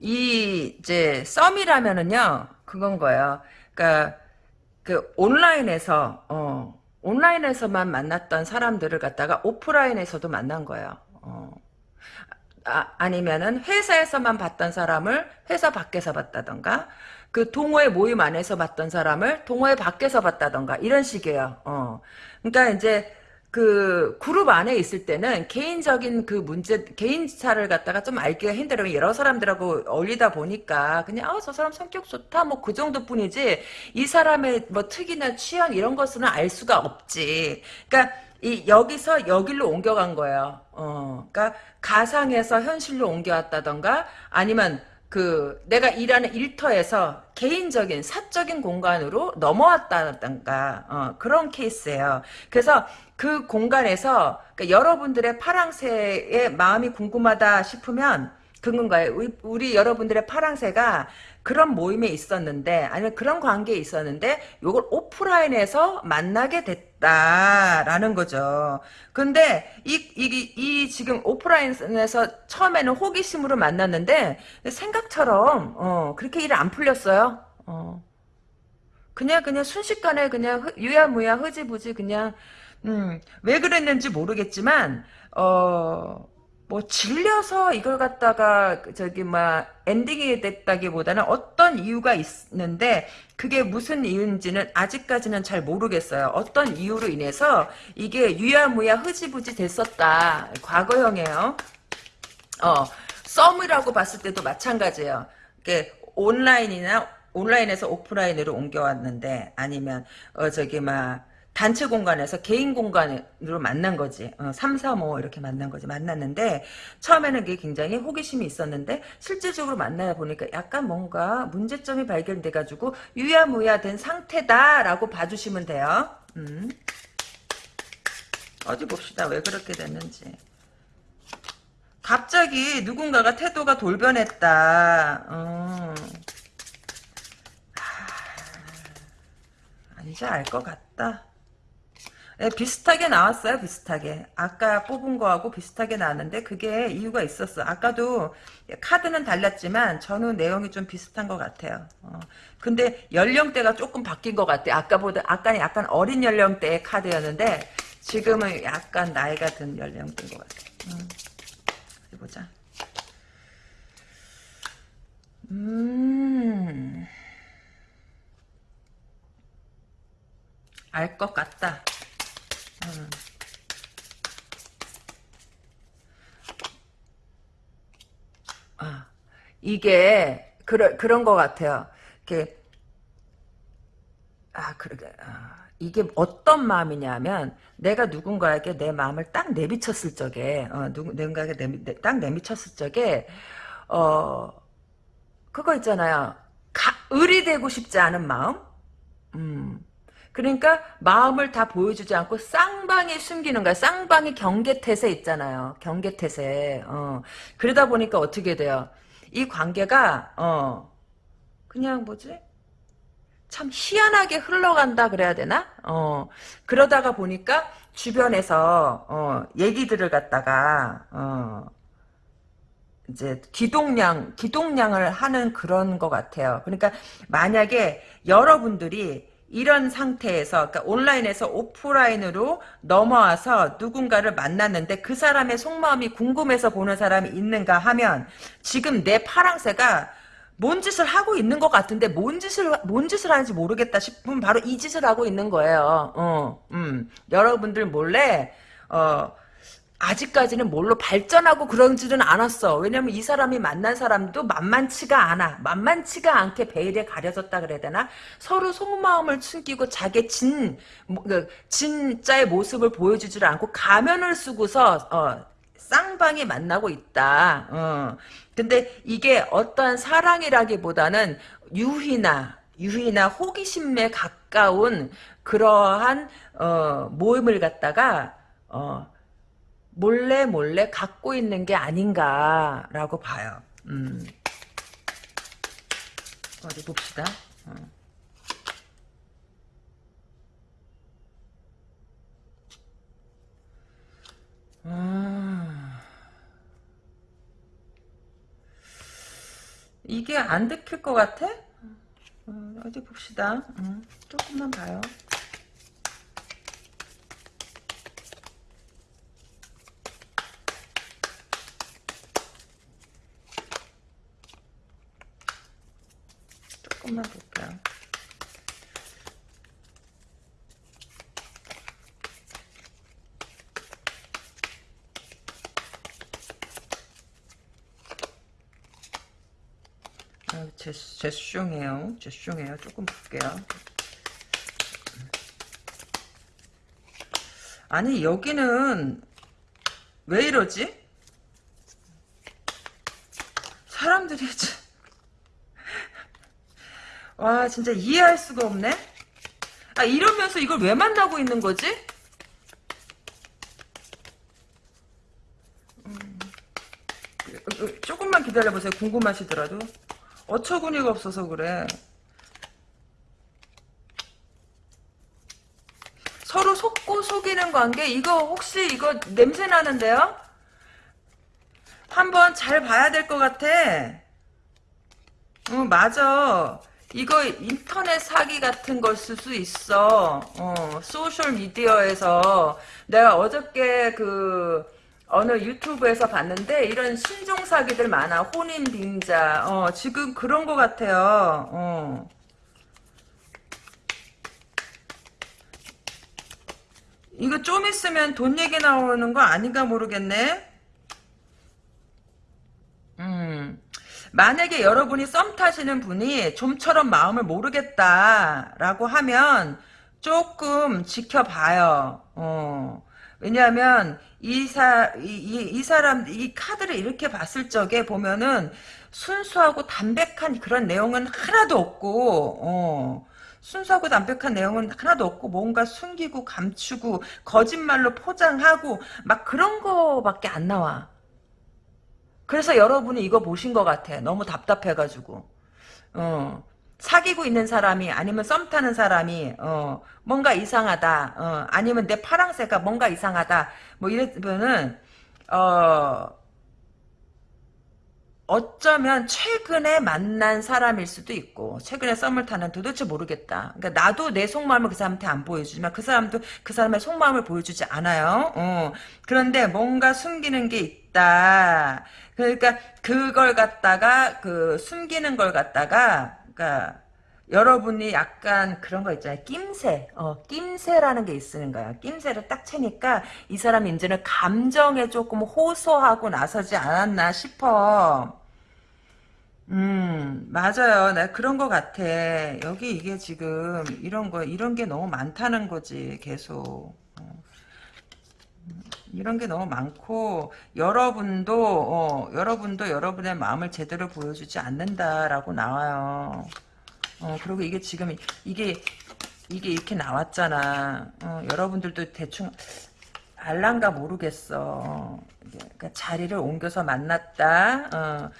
이 이제 썸이라면은요 그건 거예요. 그러니까 그 온라인에서 어 온라인에서만 만났던 사람들을 갖다가 오프라인에서도 만난 거예요. 어. 아, 아니면은 회사에서만 봤던 사람을 회사 밖에서 봤다던가 그 동호회 모임 안에서 봤던 사람을 동호회 밖에서 봤다던가 이런 식이에요. 어. 그러니까 이제 그 그룹 안에 있을 때는 개인적인 그 문제 개인차를 갖다가 좀 알기가 힘들어요. 여러 사람들하고 어울리다 보니까 그냥 아 저 사람 성격 좋다 뭐 그 정도뿐이지 이 사람의 뭐 특이나 취향 이런 것은 알 수가 없지. 그러니까 이 여기서 여기로 옮겨간 거예요. 어, 그러니까 가상에서 현실로 옮겨왔다던가 아니면 그 내가 일하는 일터에서 개인적인 사적인 공간으로 넘어왔다던가 어, 그런 케이스예요. 그래서 그 공간에서 그러니까 여러분들의 파랑새의 마음이 궁금하다 싶으면 그건 거예요. 우리, 우리 여러분들의 파랑새가 그런 모임에 있었는데 아니면 그런 관계에 있었는데 요걸 오프라인에서 만나게 됐다라는 거죠. 근데 이, 이, 이 지금 오프라인에서 처음에는 호기심으로 만났는데 생각처럼 어, 그렇게 일 안 풀렸어요. 어. 그냥 그냥 순식간에 그냥 유야무야 흐지부지 그냥 음, 왜 그랬는지 모르겠지만 어, 뭐 질려서 이걸 갖다가 저기 막 엔딩이 됐다기보다는 어떤 이유가 있는데 그게 무슨 이유인지는 아직까지는 잘 모르겠어요. 어떤 이유로 인해서 이게 유야무야 흐지부지 됐었다. 과거형이에요. 어, 썸이라고 봤을 때도 마찬가지예요. 이게 온라인이나 온라인에서 오프라인으로 옮겨왔는데 아니면 어 저기 막 단체 공간에서 개인 공간으로 만난 거지. 어, 3, 4, 5 이렇게 만난 거지. 만났는데 처음에는 그게 굉장히 호기심이 있었는데 실제적으로 만나 보니까 약간 뭔가 문제점이 발견돼 가지고 유야무야 된 상태다라고 봐주시면 돼요. 음. 어디 봅시다. 왜 그렇게 됐는지. 갑자기 누군가가 태도가 돌변했다. 어. 이제 알 것 같다. 네, 비슷하게 나왔어요. 비슷하게. 아까 뽑은 거하고 비슷하게 나왔는데 그게 이유가 있었어. 아까도 카드는 달랐지만 저는 내용이 좀 비슷한 것 같아요. 어. 근데 연령대가 조금 바뀐 것 같아. 아까보다 아까는 약간 어린 연령대의 카드였는데 지금은 약간 나이가 든 연령대인 것 같아. 음. 어디 보자. 음. 알 것 같다. 음. 아, 이게 그런 그런 것 같아요. 이게 아 그러게 아, 이게 어떤 마음이냐면 내가 누군가에게 내 마음을 딱 내비쳤을 적에 어, 누구 누군가에게 내, 딱 내비쳤을 적에 어 그거 있잖아요. 가, 을이 되고 싶지 않은 마음. 음. 그러니까 마음을 다 보여주지 않고 쌍방이 숨기는 거야. 쌍방이 경계태세 있잖아요. 경계태세. 어. 그러다 보니까 어떻게 돼요? 이 관계가 어 그냥 뭐지? 참 희한하게 흘러간다 그래야 되나? 어 그러다가 보니까 주변에서 어 얘기들을 갖다가 어 이제 기동량 기동량을 하는 그런 것 같아요. 그러니까 만약에 여러분들이 이런 상태에서 그러니까 온라인에서 오프라인으로 넘어와서 누군가를 만났는데 그 사람의 속마음이 궁금해서 보는 사람이 있는가 하면 지금 내 파랑새가 뭔 짓을 하고 있는 것 같은데 뭔 짓을 뭔 짓을 하는지 모르겠다 싶으면 바로 이 짓을 하고 있는 거예요. 어, 음, 여러분들 몰래 어. 아직까지는 뭘로 발전하고 그런지는 않았어. 왜냐면 이 사람이 만난 사람도 만만치가 않아. 만만치가 않게 베일에 가려졌다 그래야 되나? 서로 속마음을 숨기고 자기 진, 뭐, 그, 진짜의 모습을 보여주질 않고 가면을 쓰고서, 어, 쌍방이 만나고 있다. 어. 근데 이게 어떠한 사랑이라기보다는 유희나, 유희나 호기심에 가까운 그러한, 어, 모임을 갖다가, 어, 몰래 몰래 갖고 있는 게 아닌가라고 봐요. 음. 어디 봅시다. 어. 음. 이게 안 들킬 것 같아? 어, 어디 봅시다. 음, 조금만 봐요. 조금만 볼게요. 아, 제, 제숑이에요. 제숑이에요. 조금 볼게요. 아니, 여기는 왜 이러지? 사람들이 참... 와 진짜 이해할 수가 없네. 아 이러면서 이걸 왜 만나고 있는 거지? 음, 조금만 기다려보세요. 궁금하시더라도. 어처구니가 없어서 그래. 서로 속고 속이는 관계? 이거 혹시 이거 냄새 나는데요? 한번 잘 봐야 될 것 같아. 응 맞아 이거 인터넷 사기 같은 걸 쓸 수 있어. 어, 소셜 미디어에서 내가 어저께 그 어느 유튜브에서 봤는데 이런 신종 사기들 많아. 혼인 빙자. 어, 지금 그런 것 같아요. 어. 이거 좀 있으면 돈 얘기 나오는 거 아닌가 모르겠네. 음. 만약에 여러분이 썸 타시는 분이 좀처럼 마음을 모르겠다라고 하면 조금 지켜봐요. 어. 왜냐하면 이, 사, 이, 이, 이 사람, 이 카드를 이렇게 봤을 적에 보면은 순수하고 담백한 그런 내용은 하나도 없고, 어. 순수하고 담백한 내용은 하나도 없고 뭔가 숨기고 감추고 거짓말로 포장하고 막 그런 거밖에 안 나와. 그래서 여러분이 이거 보신 것 같아. 너무 답답해가지고. 어. 사귀고 있는 사람이 아니면 썸 타는 사람이 어, 뭔가 이상하다. 어, 아니면 내 파랑새가 뭔가 이상하다. 뭐 이러면은 어, 어쩌면 최근에 만난 사람일 수도 있고 최근에 썸을 타는 도대체 모르겠다. 그러니까 나도 내 속마음을 그 사람한테 안 보여주지만 그 사람도 그 사람의 속마음을 보여주지 않아요. 어. 그런데 뭔가 숨기는 게 있다. 그러니까 그걸 갖다가 그 숨기는 걸 갖다가 그러니까 여러분이 약간 그런 거 있잖아요. 낌새. 어, 낌새라는 게 있는 거야. 낌새를 딱 채니까 이 사람이 이제는 감정에 조금 호소하고 나서지 않았나 싶어. 음, 맞아요. 나 그런 거 같아. 여기 이게 지금 이런 거, 이런 게 너무 많다는 거지, 계속. 어. 이런 게 너무 많고 여러분도 어, 여러분도 여러분의 마음을 제대로 보여주지 않는다라고 나와요. 어, 그리고 이게 지금 이게 이게 이렇게 나왔잖아. 어, 여러분들도 대충 알란가 모르겠어. 그러니까 자리를 옮겨서 만났다. 어,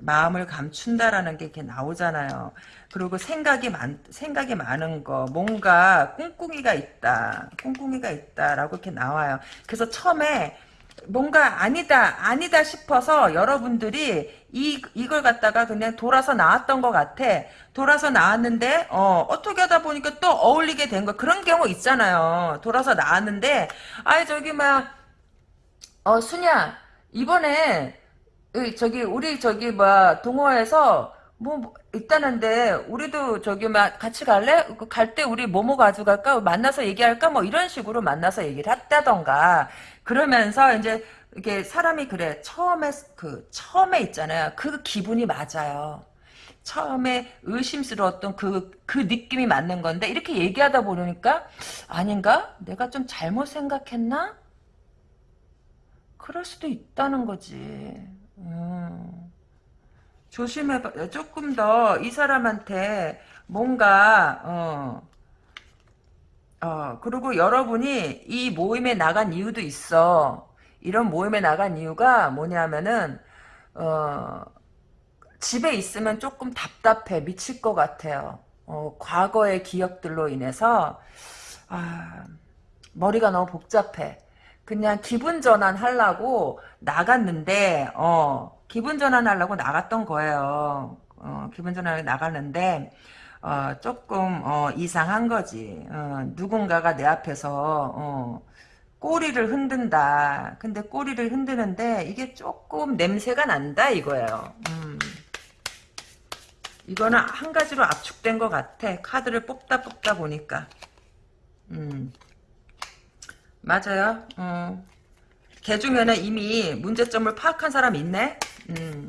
마음을 감춘다라는 게 이렇게 나오잖아요. 그리고 생각이 많, 생각이 많은 거, 뭔가 꿍꿍이가 있다, 꿍꿍이가 있다라고 이렇게 나와요. 그래서 처음에 뭔가 아니다, 아니다 싶어서 여러분들이 이, 이걸 갖다가 그냥 돌아서 나왔던 것 같아. 돌아서 나왔는데, 어, 어떻게 하다 보니까 또 어울리게 된 거. 그런 경우 있잖아요. 돌아서 나왔는데, 아이, 저기, 막, 어, 순야, 이번에, 의, 저기, 우리 저기, 뭐, 동호회에서, 뭐, 뭐 있다는데, 우리도 저기, 막, 같이 갈래? 갈 때 우리 뭐뭐 가져갈까? 만나서 얘기할까? 뭐, 이런 식으로 만나서 얘기를 했다던가. 그러면서, 이제, 이게 사람이 그래. 처음에, 그, 처음에 있잖아요. 그 기분이 맞아요. 처음에 의심스러웠던 그, 그 느낌이 맞는 건데, 이렇게 얘기하다 보니까, 아닌가? 내가 좀 잘못 생각했나? 그럴 수도 있다는 거지. 음. 조심해봐. 조금 더 이 사람한테 뭔가 어, 어 그리고 여러분이 이 모임에 나간 이유도 있어. 이런 모임에 나간 이유가 뭐냐면은 어 집에 있으면 조금 답답해 미칠 것 같아요. 어, 과거의 기억들로 인해서 아, 머리가 너무 복잡해. 그냥 기분 전환 하려고 나갔는데 어 기분 전환 하려고 나갔던 거예요. 어, 기분 전환을 나갔는데 어, 조금 어, 이상한 거지. 어, 누군가가 내 앞에서 어, 꼬리를 흔든다. 근데 꼬리를 흔드는데 이게 조금 냄새가 난다 이거예요. 음. 이거는 한 가지로 압축된 것 같아. 카드를 뽑다 뽑다 보니까. 음. 맞아요. 어. 걔 중에는 이미 문제점을 파악한 사람 있네. 음.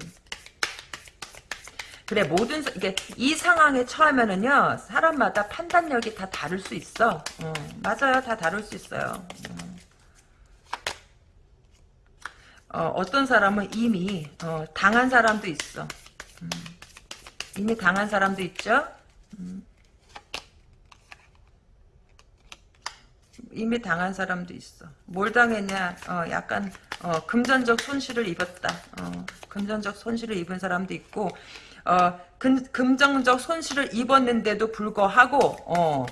그래 모든 이게 이 상황에 처하면은요 사람마다 판단력이 다 다를 수 있어. 어, 맞아요, 다 다를 수 있어요. 어, 떤 사람은 이미 어, 당한 사람도 있어. 음. 이미 당한 사람도 있죠. 음. 이미 당한 사람도 있어. 뭘 당했냐? 어, 약간 어, 금전적 손실을 입었다. 어, 금전적 손실을 입은 사람도 있고 어, 금, 금전적 손실을 입었는데도 불구하고 어,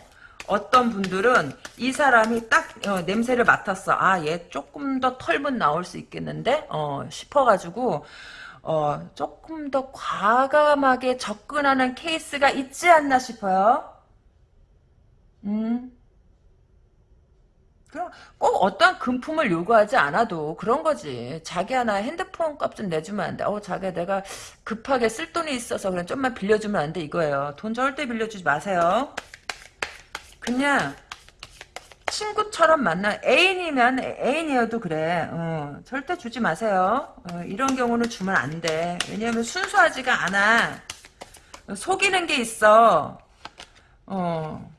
어떤 분들은 이 사람이 딱 어, 냄새를 맡았어. 아, 얘 조금 더 털문 나올 수 있겠는데? 어, 싶어가지고 어, 조금 더 과감하게 접근하는 케이스가 있지 않나 싶어요. 음. 꼭 어떤 금품을 요구하지 않아도 그런 거지. 자기 하나 핸드폰 값 좀 내주면 안 돼. 어, 자기야 내가 급하게 쓸 돈이 있어서 그냥 좀만 빌려주면 안 돼. 이거예요. 돈 절대 빌려주지 마세요. 그냥 친구처럼 만나 애인이면 애인이어도 그래. 어, 절대 주지 마세요. 어, 이런 경우는 주면 안 돼. 왜냐하면 순수하지가 않아. 속이는 게 있어. 어.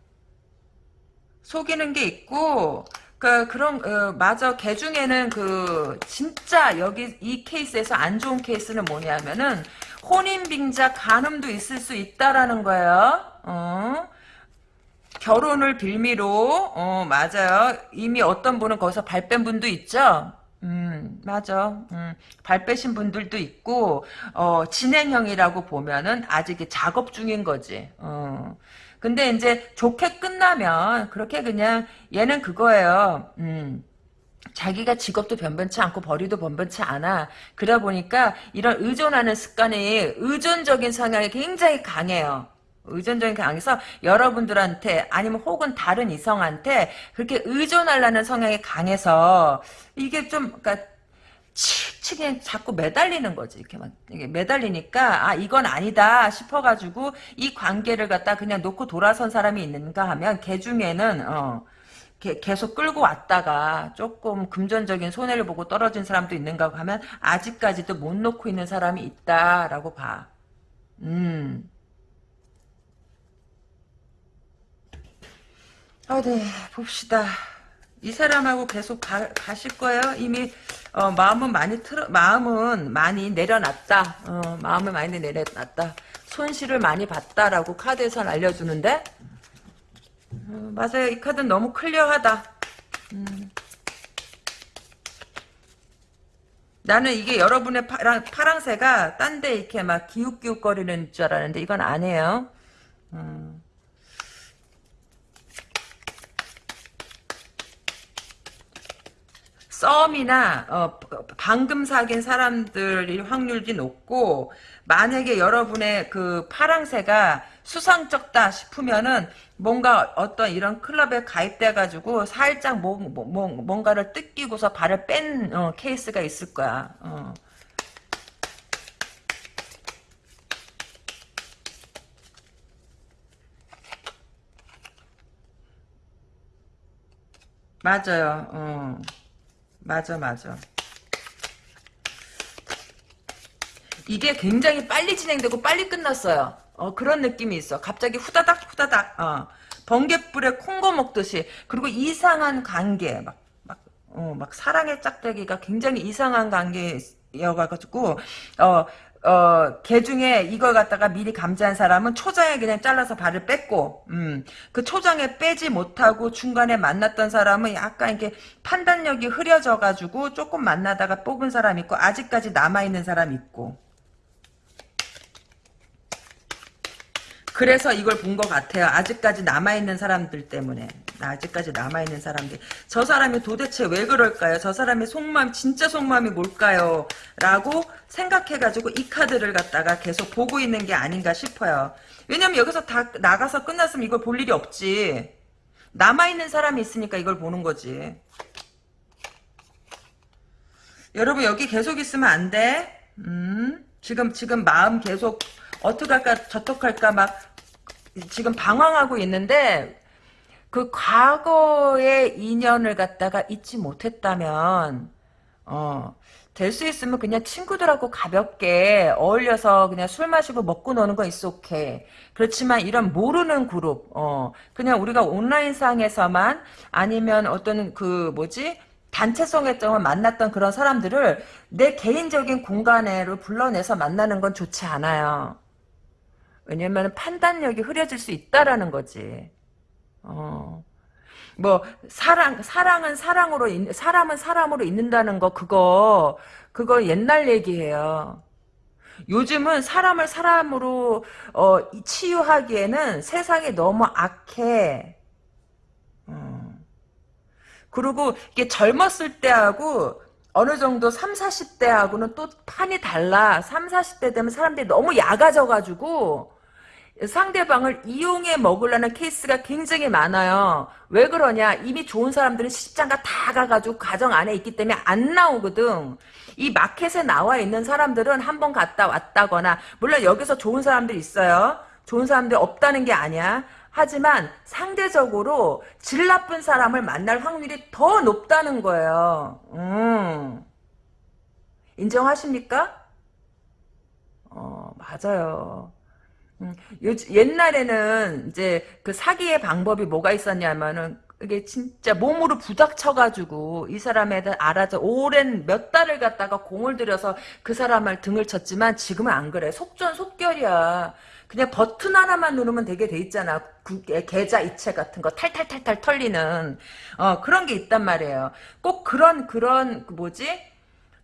속이는 게 있고 그 그런 어, 맞아 개 중에는 그 진짜 여기 이 케이스에서 안 좋은 케이스는 뭐냐면은 혼인 빙자 간음도 있을 수 있다라는 거예요. 어? 결혼을 빌미로 어 맞아요. 이미 어떤 분은 거기서 발 뺀 분도 있죠. 음, 맞아. 음, 발 빼신 분들도 있고, 어, 진행형이라고 보면은 아직 작업 중인 거지. 어. 근데 이제 좋게 끝나면 그렇게 그냥 얘는 그거예요. 음. 자기가 직업도 변변치 않고 벌이도 변변치 않아. 그러다 보니까 이런 의존하는 습관이 의존적인 성향이 굉장히 강해요. 의존적인 강해서 여러분들한테 아니면 혹은 다른 이성한테 그렇게 의존하려는 성향이 강해서 이게 좀 그러니까 칙칙이 자꾸 매달리는 거지. 이렇게 막 매달리니까 아 이건 아니다 싶어가지고 이 관계를 갖다 그냥 놓고 돌아선 사람이 있는가 하면 걔 중에는 어 계속 끌고 왔다가 조금 금전적인 손해를 보고 떨어진 사람도 있는가 하면 아직까지도 못 놓고 있는 사람이 있다라고 봐. 음. 어디 봅시다. 이 사람하고 계속 가, 가실 거예요? 이미 어, 마음은 많이 틀어 마음은 많이 내려놨다. 어, 마음을 많이 내려놨다. 손실을 많이 봤다라고 카드에서 알려주는데 어, 맞아요. 이 카드는 너무 클리어하다. 음. 나는 이게 여러분의 파랑, 파랑새가 딴 데 이렇게 막 기웃기웃거리는 줄 알았는데 이건 아니에요. 음. 썸이나 어, 방금 사귄 사람들이 확률이 높고 만약에 여러분의 그 파랑새가 수상쩍다 싶으면은 뭔가 어떤 이런 클럽에 가입돼 가지고 살짝 뭐, 뭐, 뭐, 뭔가를 뜯기고서 발을 뺀 어, 케이스가 있을 거야. 어. 맞아요. 어. 맞아 맞아. 이게 굉장히 빨리 진행되고 빨리 끝났어요. 어, 그런 느낌이 있어. 갑자기 후다닥 후다닥 어, 번개불에 콩고 먹듯이 그리고 이상한 관계 막 막 어, 막 사랑의 짝대기가 굉장히 이상한 관계여가지고 어, 어, 개 중에 이걸 갖다가 미리 감지한 사람은 초장에 그냥 잘라서 발을 뺐고, 음, 그 초장에 빼지 못하고 중간에 만났던 사람은 약간 이렇게 판단력이 흐려져가지고 조금 만나다가 뽑은 사람 있고, 아직까지 남아있는 사람 있고. 그래서 이걸 본 것 같아요. 아직까지 남아있는 사람들 때문에. 아직까지 남아있는 사람들. 저 사람이 도대체 왜 그럴까요? 저 사람의 속마음, 진짜 속마음이 뭘까요? 라고 생각해가지고 이 카드를 갖다가 계속 보고 있는 게 아닌가 싶어요. 왜냐면 여기서 다 나가서 끝났으면 이걸 볼 일이 없지. 남아있는 사람이 있으니까 이걸 보는 거지. 여러분 여기 계속 있으면 안 돼. 음, 지금 지금 마음 계속 어떻게 할까 저떻게 할까 막 지금 방황하고 있는데 그 과거의 인연을 갖다가 잊지 못했다면 어, 될 수 있으면 그냥 친구들하고 가볍게 어울려서 그냥 술 마시고 먹고 노는 건 있어 오케이. 그렇지만 이런 모르는 그룹, 어, 그냥 우리가 온라인상에서만 아니면 어떤 그 뭐지? 단체성에서 만났던 그런 사람들을 내 개인적인 공간에로 불러내서 만나는 건 좋지 않아요. 왜냐면 판단력이 흐려질 수 있다라는 거지. 어. 뭐 사랑 사랑은 사랑으로 있, 사람은 사람으로 있는다는 거 그거 그거 옛날 얘기예요. 요즘은 사람을 사람으로 어, 치유하기에는 세상이 너무 악해. 어. 그리고 이게 젊었을 때하고 어느 정도 3, 40대하고는 또 판이 달라. 3, 40대 되면 사람들이 너무 약아져가지고 상대방을 이용해 먹으려는 케이스가 굉장히 많아요. 왜 그러냐? 이미 좋은 사람들은 시집장가 다 가가지고 가정 안에 있기 때문에 안 나오거든. 이 마켓에 나와 있는 사람들은 한 번 갔다 왔다거나 물론 여기서 좋은 사람들 있어요. 좋은 사람들 없다는 게 아니야. 하지만 상대적으로 질 나쁜 사람을 만날 확률이 더 높다는 거예요. 음. 인정하십니까? 어, 맞아요. 음, 요, 옛날에는 이제 그 사기의 방법이 뭐가 있었냐면은 이게 진짜 몸으로 부닥쳐가지고 이 사람에 대해 알아서 오랜 몇 달을 갖다가 공을 들여서 그 사람을 등을 쳤지만 지금은 안 그래. 속전속결이야. 그냥 버튼 하나만 누르면 되게 돼 있잖아. 그 계좌 이체 같은 거 탈탈탈탈 털리는 어 그런 게 있단 말이에요. 꼭 그런 그런 그 뭐지?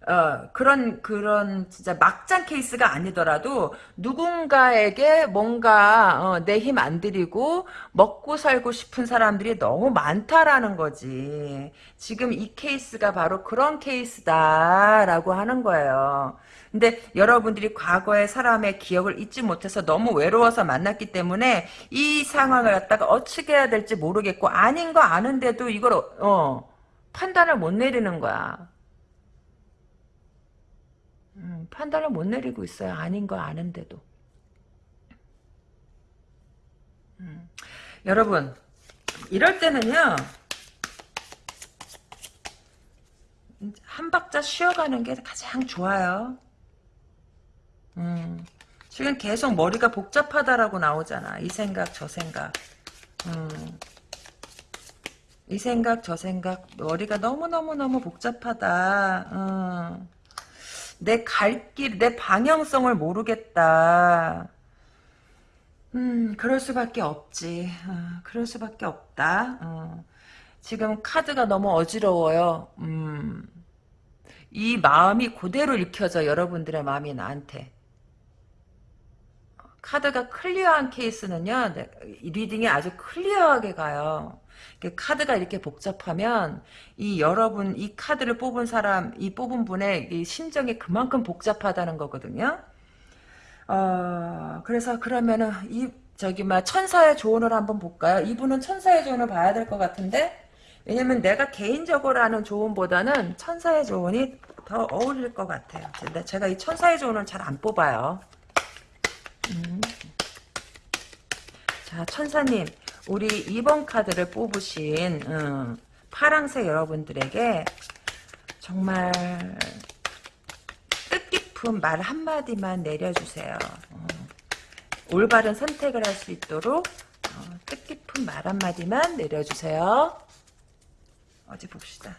어, 그런, 그런, 진짜 막장 케이스가 아니더라도, 누군가에게 뭔가, 어, 내 힘 안 들이고, 먹고 살고 싶은 사람들이 너무 많다라는 거지. 지금 이 케이스가 바로 그런 케이스다라고 하는 거예요. 근데 여러분들이 과거의 사람의 기억을 잊지 못해서 너무 외로워서 만났기 때문에 이 상황을 갖다가 어떻게 해야 될지 모르겠고 아닌 거 아는데도 이걸 어, 판단을 못 내리는 거야. 음, 판단을 못 내리고 있어요. 아닌 거 아는데도. 음. 여러분 이럴 때는요. 한 박자 쉬어가는 게 가장 좋아요. 음, 지금 계속 머리가 복잡하다라고 나오잖아. 이 생각 저 생각. 음, 이 생각 저 생각 머리가 너무너무너무 복잡하다. 음. 내갈 길, 내 방향성을 모르겠다. 음, 그럴 수밖에 없지. 어, 그럴 수밖에 없다. 어. 지금 카드가 너무 어지러워요. 음, 이 마음이 그대로 읽혀져, 여러분들의 마음이 나한테. 카드가 clear한 케이스는요, 네, 이 reading이 아주 clear하게 가요. 카드가 이렇게 복잡하면 이 여러분 이 카드를 뽑은 사람 이 뽑은 분의 이 심정이 그만큼 복잡하다는 거거든요. 어 그래서 그러면은 이 저기 막 천사의 조언을 한번 볼까요? 이분은 천사의 조언을 봐야 될 것 같은데 왜냐면 내가 개인적으로 하는 조언보다는 천사의 조언이 더 어울릴 것 같아요. 근데 제가 이 천사의 조언을 잘 안 뽑아요. 음. 자 천사님 우리 2번 카드를 뽑으신 음, 파랑새 여러분들에게 정말 뜻깊은 말 한마디만 내려주세요. 어, 올바른 선택을 할 수 있도록 어, 뜻깊은 말 한마디만 내려주세요. 어디 봅시다.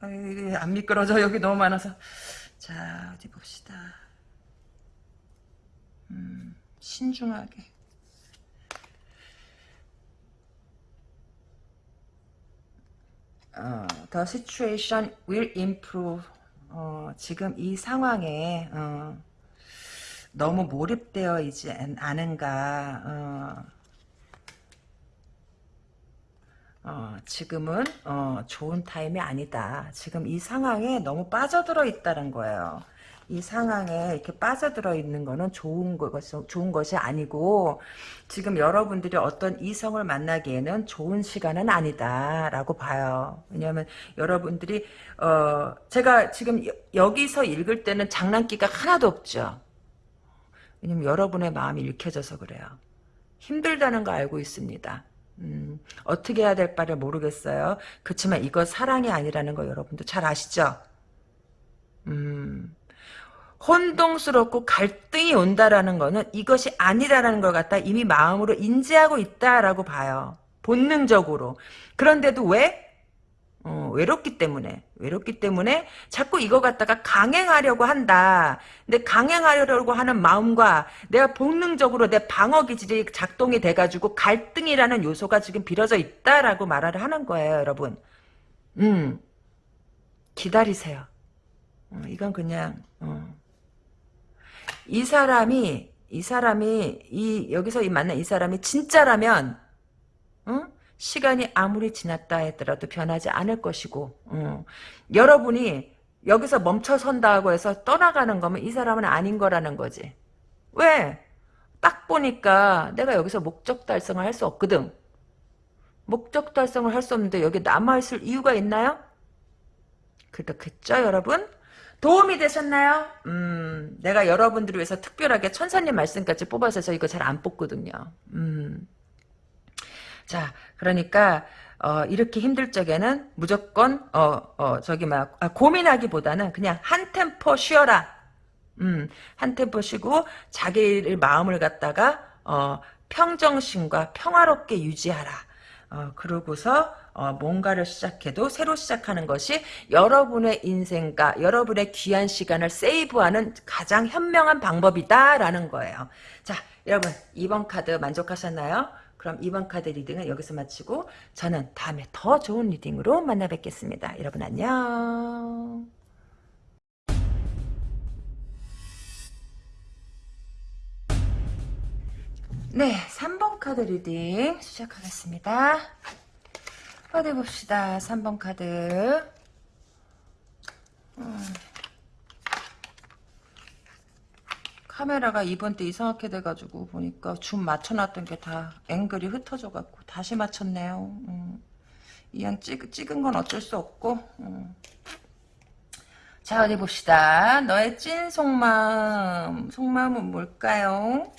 아유, 안 미끄러져. 여기 너무 많아서. 자, 어디 봅시다. 음, 신중하게. 어, the situation will improve. 어, 지금 이 상황에 어, 너무 몰입되어 있지 않은가. 어, 어, 지금은 어, 좋은 타임이 아니다. 지금 이 상황에 너무 빠져들어 있다는 거예요. 이 상황에 이렇게 빠져들어 있는 거는 좋은 것이, 좋은 것이 아니고 지금 여러분들이 어떤 이성을 만나기에는 좋은 시간은 아니다라고 봐요. 왜냐하면 여러분들이 어 제가 지금 여, 기서 읽을 때는 장난기가 하나도 없죠. 왜냐면 여러분의 마음이 읽혀져서 그래요. 힘들다는 거 알고 있습니다. 음, 어떻게 해야 될 바를 모르겠어요. 그렇지만 이거 사랑이 아니라는 거 여러분도 잘 아시죠? 음, 혼동스럽고 갈등이 온다라는 거는 이것이 아니라는 걸 갖다 이미 마음으로 인지하고 있다라고 봐요. 본능적으로. 그런데도 왜? 어, 외롭기 때문에 외롭기 때문에 자꾸 이거 갖다가 강행하려고 한다. 근데 강행하려고 하는 마음과 내가 본능적으로 내 방어 기질이 작동이 돼가지고 갈등이라는 요소가 지금 빌어져 있다라고 말을 하는 거예요, 여러분. 음, 기다리세요. 어, 이건 그냥 어. 이 사람이 이 사람이 이 여기서 이 만난 이 사람이 진짜라면 어? 시간이 아무리 지났다 했더라도 변하지 않을 것이고 어. 여러분이 여기서 멈춰선다고 해서 떠나가는 거면 이 사람은 아닌 거라는 거지. 왜? 딱 보니까 내가 여기서 목적 달성을 할 수 없거든. 목적 달성을 할 수 없는데 여기 남아있을 이유가 있나요? 그렇겠죠 여러분? 도움이 되셨나요? 음, 내가 여러분들을 위해서 특별하게 천사님 말씀까지 뽑아서 이거 잘 안 뽑거든요. 음. 자, 그러니까 어, 이렇게 힘들 적에는 무조건 어, 어, 저기 막 아, 고민하기보다는 그냥 한 템포 쉬어라. 음, 한 템포 쉬고 자기의 마음을 갖다가 어, 평정심과 평화롭게 유지하라. 어, 그러고서 어, 뭔가를 시작해도 새로 시작하는 것이 여러분의 인생과 여러분의 귀한 시간을 세이브하는 가장 현명한 방법이다라는 거예요. 자, 여러분 2번 카드 만족하셨나요? 그럼 2번 카드 reading은 여기서 마치고 저는 다음에 더 좋은 reading으로 만나 뵙겠습니다. 여러분 안녕. 네, 3번 카드 reading 시작하겠습니다. 어디 봅시다. 3번 카드. 음. 카메라가 이번 때 이상하게 돼가지고 보니까 줌 맞춰놨던 게 다 앵글이 흩어져갖고 다시 맞췄네요. 음. 이왕 찍, 찍은 건 어쩔 수 없고 음. 자 어디 봅시다. 너의 찐 속마음 속마음은 뭘까요?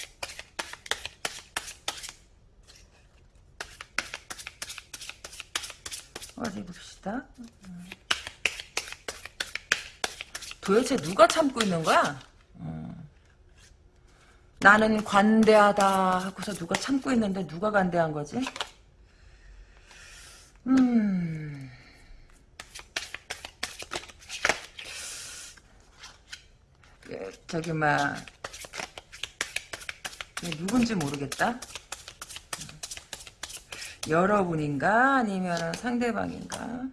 어디 봅시다. 도대체 누가 참고 있는 거야? 음. 나는 관대하다 하고서 누가 참고 있는데 누가 관대한 거지? 음. 예, 저기 막 누군지 모르겠다. 여러분인가 아니면 상대방인가?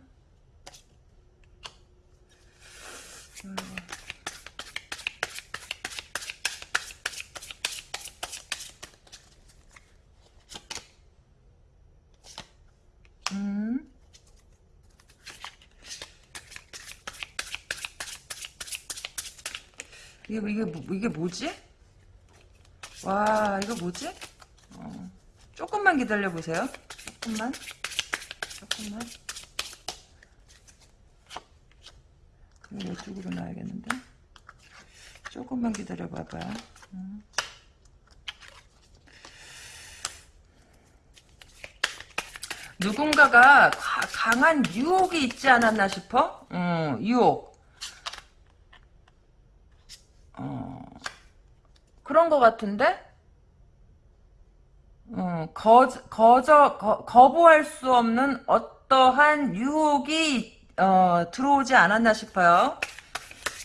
음. 이게 이게 뭐- 이게 뭐지? 와 이거 뭐지? 어, 조금만 기다려 보세요. 조금만, 조금만. 그럼 이쪽으로 놔야겠는데. 조금만 기다려 봐봐. 음. 누군가가 가- 강한 유혹이 있지 않았나 싶어? 음, 유혹. 어, 그런 것 같은데? 음, 거, 거저, 거, 거부할 수 없는 어떠한 유혹이, 어, 들어오지 않았나 싶어요.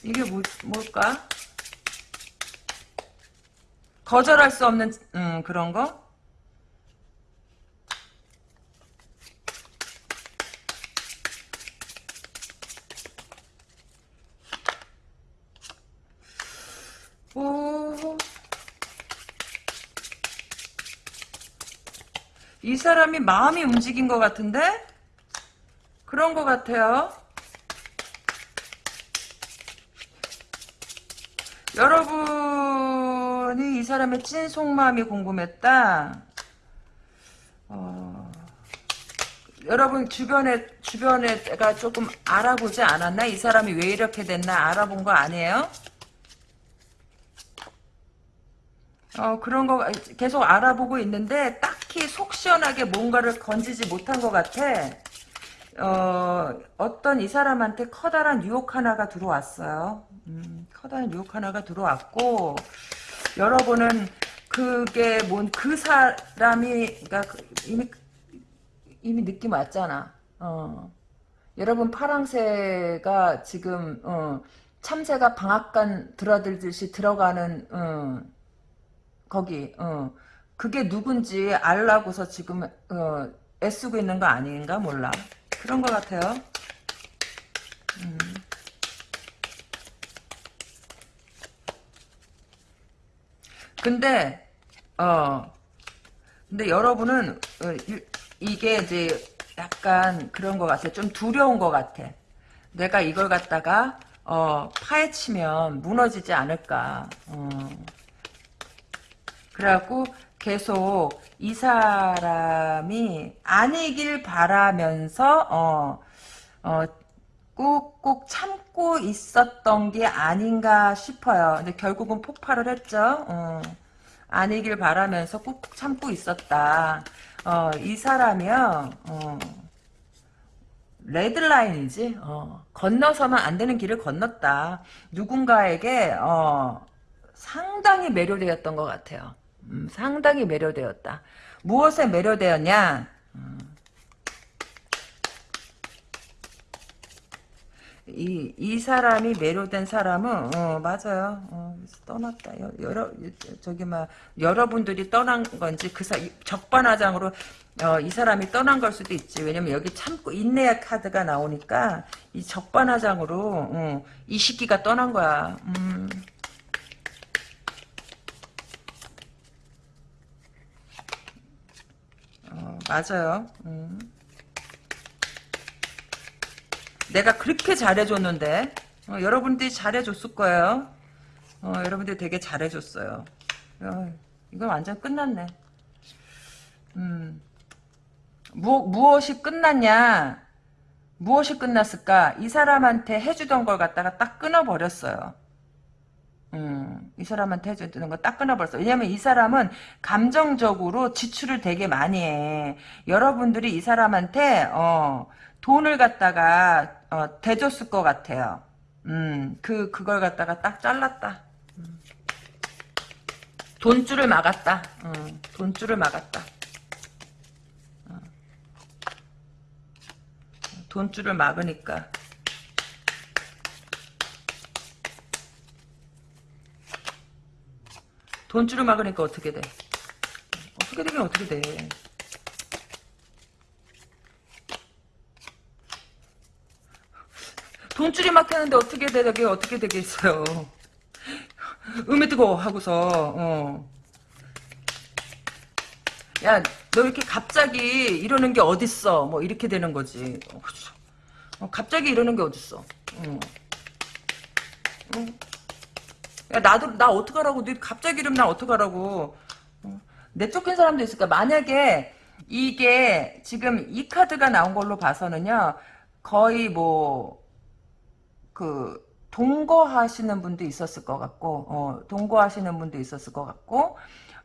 이게 뭐, 뭘까? 거절할 수 없는, 음, 그런 거? 오, 이 사람이 마음이 움직인 것 같은데? 그런 것 같아요. 여러분이 이 사람의 찐 속마음이 궁금했다. 어, 여러분 주변에 주변에가 조금 알아보지 않았나? 이 사람이 왜 이렇게 됐나 알아본 거 아니에요? 어, 그런 거 계속 알아보고 있는데 딱히 속 시원하게 뭔가를 건지지 못한 것 같아. 어, 어떤 이 사람한테 커다란 유혹 하나가 들어왔어요. 음, 커다란 유혹 하나가 들어왔고, 여러분은 그게 뭔 그 사람이, 그러니까 그 이미, 이미 느낌 왔잖아. 어. 여러분 파랑새가 지금, 어, 참새가 방앗간 들어들듯이 들어가는, 어, 거기 어. 그게 누군지 알라고서 지금 어 애쓰고 있는 거 아닌가 몰라. 그런 것 같아요. 음. 근데 어. 근데 여러분은 어, 이, 이게 이제 약간 그런 것 같아. 좀 두려운 것 같아. 내가 이걸 갖다가 어 파헤치면 무너지지 않을까. 어. 그래갖고 계속 이 사람이 아니길 바라면서 어, 어, 꾹꾹 참고 있었던 게 아닌가 싶어요. 근데 결국은 폭발을 했죠. 어, 아니길 바라면서 꾹꾹 참고 있었다. 어, 이 사람이요. 어, 레드라인이지. 어, 건너서는 안 되는 길을 건넜다. 누군가에게 어, 상당히 매료되었던 것 같아요. 음, 상당히 매료되었다. 무엇에 매료되었냐? 음. 이, 이 사람이 매료된 사람은, 어, 맞아요. 어, 떠났다. 여, 여러, 저기, 막, 여러분들이 떠난 건지, 그 사, 적반하장으로, 어, 이 사람이 떠난 걸 수도 있지. 왜냐면 여기 참고, 인내의 카드가 나오니까, 이 적반하장으로, 어, 이 시기가 떠난 거야. 음. 맞아요. 음. 내가 그렇게 잘해줬는데 어, 여러분들이 잘해줬을 거예요. 어, 여러분들이 되게 잘해줬어요. 어, 이건 완전 끝났네. 음. 무, 무엇이 끝났냐? 무엇이 끝났을까? 이 사람한테 해주던 걸 갖다가 딱 끊어버렸어요. 음, 이 사람한테 해주는 거 딱 끊어버렸어. 왜냐면 이 사람은 감정적으로 지출을 되게 많이 해. 여러분들이 이 사람한테, 어, 돈을 갖다가, 어, 대줬을 것 같아요. 음, 그, 그걸 갖다가 딱 잘랐다. 음. 돈줄을 막았다. 음, 돈줄을 막았다. 어. 돈줄을 막으니까. 돈줄을 막으니까 어떻게 돼? 어떻게 되긴 어떻게 돼? 돈줄이 막히는데 어떻게 되게 어떻게 되겠어요? 음에 뜨거 하고서 어. 야, 너 이렇게 갑자기 이러는 게 어딨어? 뭐 이렇게 되는 거지. 어. 어, 갑자기 이러는 게 어딨어? 어. 어. 야, 나도 나 어떡하라고? 너 갑자기 이러면 나 어떡하라고? 어. 내 쫓긴 사람도 있을까? 만약에 이게 지금 이 카드가 나온 걸로 봐서는요. 거의 뭐 그 동거하시는 분도 있었을 것 같고 어, 동거하시는 분도 있었을 것 같고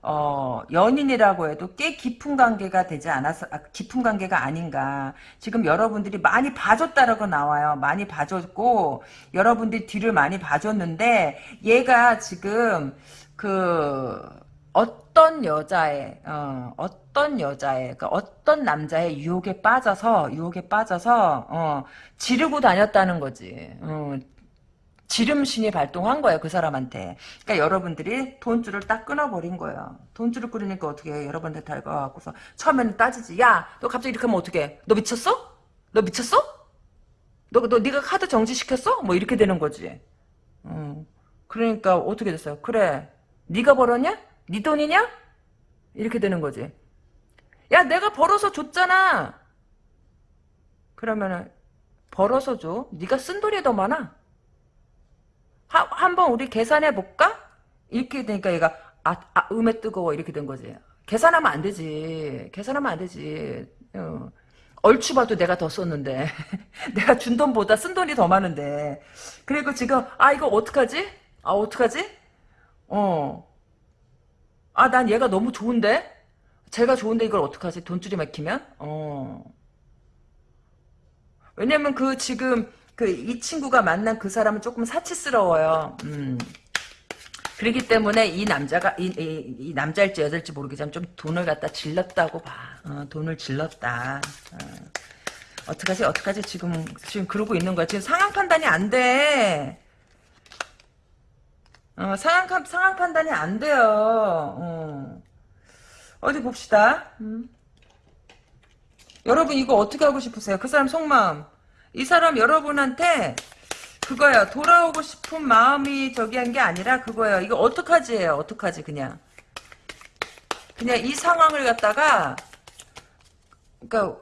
어, 연인이라고 해도 꽤 깊은 관계가 되지 않아서, 아, 깊은 관계가 아닌가. 지금 여러분들이 많이 봐줬다라고 나와요. 많이 봐줬고, 여러분들이 뒤를 많이 봐줬는데, 얘가 지금, 그, 어떤 여자의, 어, 어떤 여자의, 그 어떤 남자의 유혹에 빠져서, 유혹에 빠져서, 어, 지르고 다녔다는 거지. 어, 지름신이 발동한 거예요, 그 사람한테. 그러니까 여러분들이 돈줄을 딱 끊어버린 거예요. 돈줄을 끊으니까 어떻게 해? 여러분한테 달가갖고서 처음에는 따지지. 야, 너 갑자기 이렇게 하면 어떡해? 너 미쳤어? 너 미쳤어? 너, 너, 네가 카드 정지시켰어? 뭐 이렇게 되는 거지. 음. 그러니까 어떻게 됐어요? 그래, 네가 벌었냐? 네 돈이냐? 이렇게 되는 거지. 야, 내가 벌어서 줬잖아. 그러면은 벌어서 줘. 네가 쓴 돈이 더 많아. 하, 한번 우리 계산해 볼까? 이렇게 되니까 얘가 아, 아 음에 뜨거워 이렇게 된 거지. 계산하면 안 되지. 계산하면 안 되지. 어. 얼추 봐도 내가 더 썼는데 내가 준 돈보다 쓴 돈이 더 많은데 그리고 지금 아 이거 어떡하지? 아 어떡하지? 어. 아 난 얘가 너무 좋은데? 제가 좋은데 이걸 어떡하지? 돈줄이 막히면? 어. 왜냐면 그 지금 그 이 친구가 만난 그 사람은 조금 사치스러워요. 음. 그렇기 때문에 이 남자가 이, 이, 이 남자일지 여자일지 모르겠지만 좀 돈을 갖다 질렀다고 봐. 어, 돈을 질렀다. 어. 어떡하지 어떡하지 지금 지금 그러고 있는 거야. 지금 상황 판단이 안 돼. 어, 상황 상황 판단이 안 돼요. 어. 어디 봅시다. 음. 여러분 이거 어떻게 하고 싶으세요? 그 사람 속마음. 이 사람 여러분한테 그거예요. 돌아오고 싶은 마음이 저기 한 게 아니라 그거예요. 이거 어떡하지 예요. 어떡하지 그냥. 그냥 이 상황을 갖다가 그러니까